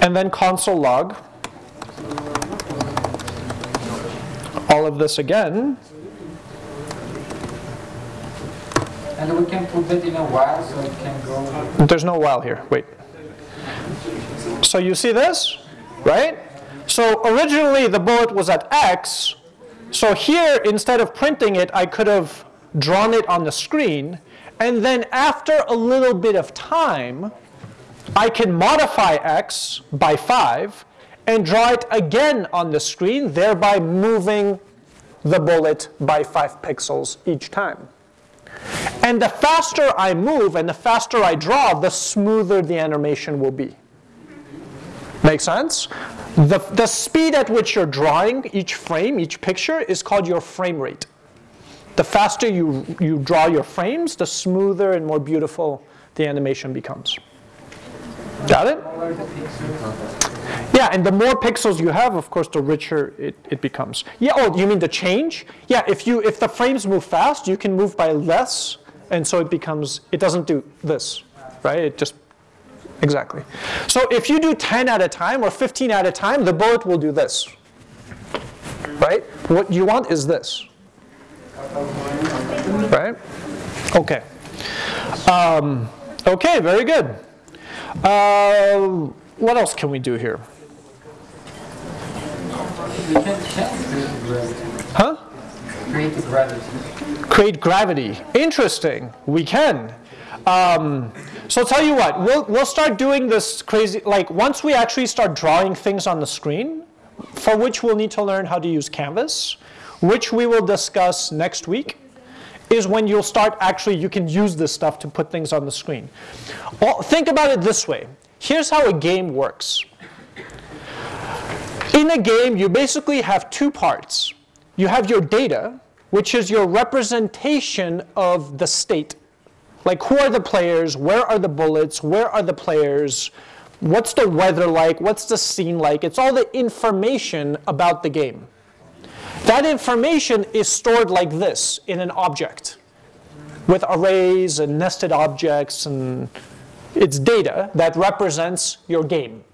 And then console log all of this again. And we can put that in a while so it can go. There's no while here. Wait. So you see this, right? So originally the bullet was at x. So here, instead of printing it, I could have drawn it on the screen. And then after a little bit of time, I can modify x by 5 and draw it again on the screen, thereby moving the bullet by 5 pixels each time. And the faster I move and the faster I draw, the smoother the animation will be. Make sense? The, the speed at which you're drawing each frame, each picture, is called your frame rate. The faster you, you draw your frames, the smoother and more beautiful the animation becomes. Got it? Yeah, and the more pixels you have, of course, the richer it, it becomes. Yeah, oh, you mean the change? Yeah, if you if the frames move fast, you can move by less, and so it becomes, it doesn't do this, right? It just, exactly. So if you do 10 at a time or 15 at a time, the bullet will do this, right? What you want is this, right? Okay. Um, okay, very good. Uh, what else can we do here? We can change create gravity. Huh? Create gravity. Create gravity. Interesting. We can. Um, so I'll tell you what, we'll, we'll start doing this crazy, like once we actually start drawing things on the screen, for which we'll need to learn how to use Canvas, which we will discuss next week, is when you'll start actually, you can use this stuff to put things on the screen. Well, think about it this way. Here's how a game works. In a game, you basically have two parts. You have your data, which is your representation of the state. Like who are the players, where are the bullets, where are the players, what's the weather like, what's the scene like. It's all the information about the game. That information is stored like this in an object with arrays and nested objects and it's data that represents your game.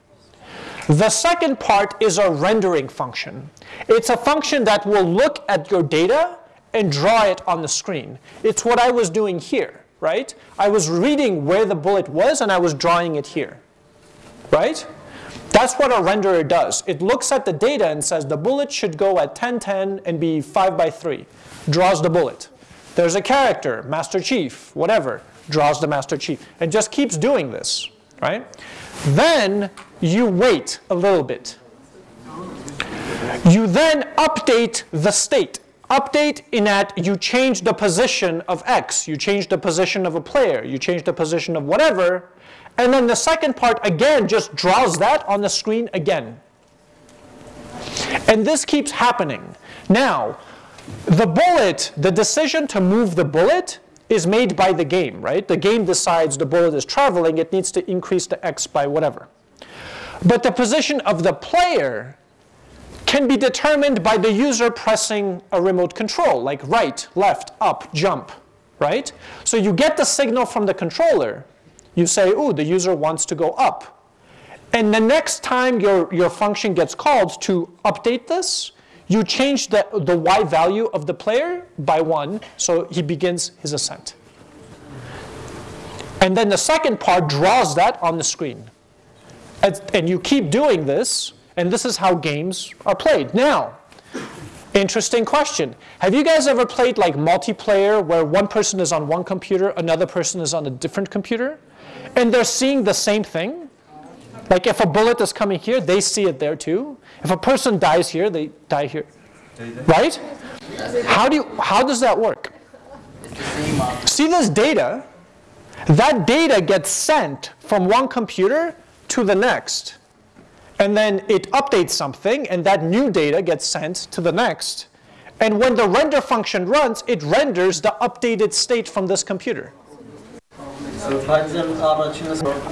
The second part is a rendering function. It's a function that will look at your data and draw it on the screen. It's what I was doing here, right? I was reading where the bullet was and I was drawing it here, right? That's what a renderer does. It looks at the data and says the bullet should go at 1010 and be 5 by 3. Draws the bullet. There's a character, Master Chief, whatever, draws the Master Chief. And just keeps doing this, right? Then you wait a little bit. You then update the state. Update in that you change the position of X, you change the position of a player, you change the position of whatever, and then the second part again just draws that on the screen again. And this keeps happening. Now, the bullet, the decision to move the bullet is made by the game, right? The game decides the bullet is traveling, it needs to increase the x by whatever. But the position of the player can be determined by the user pressing a remote control, like right, left, up, jump, right? So you get the signal from the controller. You say, ooh, the user wants to go up. And the next time your, your function gets called to update this, you change the, the y value of the player by 1, so he begins his ascent. And then the second part draws that on the screen. And, and you keep doing this, and this is how games are played. Now, interesting question. Have you guys ever played like multiplayer where one person is on one computer, another person is on a different computer, and they're seeing the same thing? Like if a bullet is coming here, they see it there too. If a person dies here, they die here. Right? How do you, how does that work? See this data? That data gets sent from one computer to the next. And then it updates something, and that new data gets sent to the next. And when the render function runs, it renders the updated state from this computer.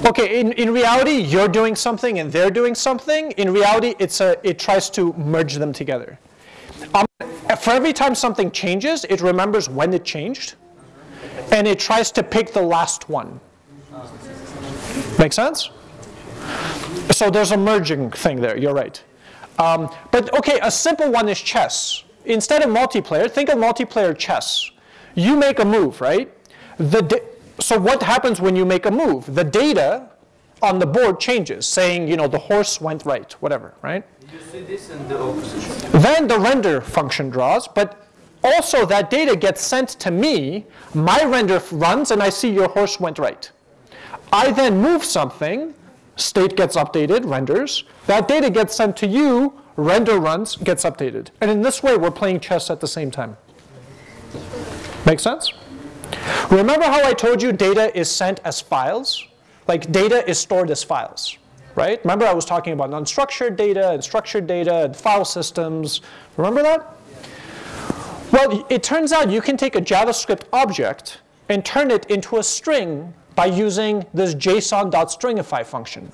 Okay, in, in reality, you're doing something and they're doing something. In reality, it's a, it tries to merge them together. Um, for every time something changes, it remembers when it changed, and it tries to pick the last one. Make sense? So there's a merging thing there, you're right. Um, but okay, a simple one is chess. Instead of multiplayer, think of multiplayer chess. You make a move, right? The so what happens when you make a move? The data on the board changes, saying, you know, the horse went right, whatever, right? You see this in the opposite. Then the render function draws, but also that data gets sent to me, my render runs, and I see your horse went right. I then move something, state gets updated, renders, that data gets sent to you, render runs, gets updated. And in this way, we're playing chess at the same time. Make sense? Remember how I told you data is sent as files? Like data is stored as files, right? Remember I was talking about unstructured data and structured data and file systems. Remember that? Well, it turns out you can take a JavaScript object and turn it into a string by using this json.stringify function.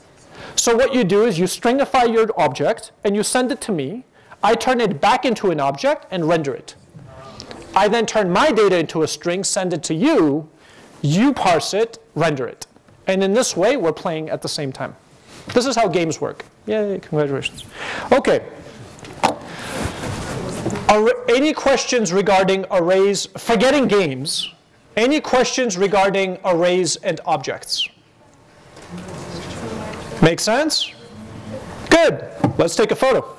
So what you do is you stringify your object and you send it to me. I turn it back into an object and render it. I then turn my data into a string, send it to you, you parse it, render it. And in this way, we're playing at the same time. This is how games work. Yay, congratulations. Okay. Arra- any questions regarding arrays, forgetting games, any questions regarding arrays and objects? Make sense? Good. Let's take a photo.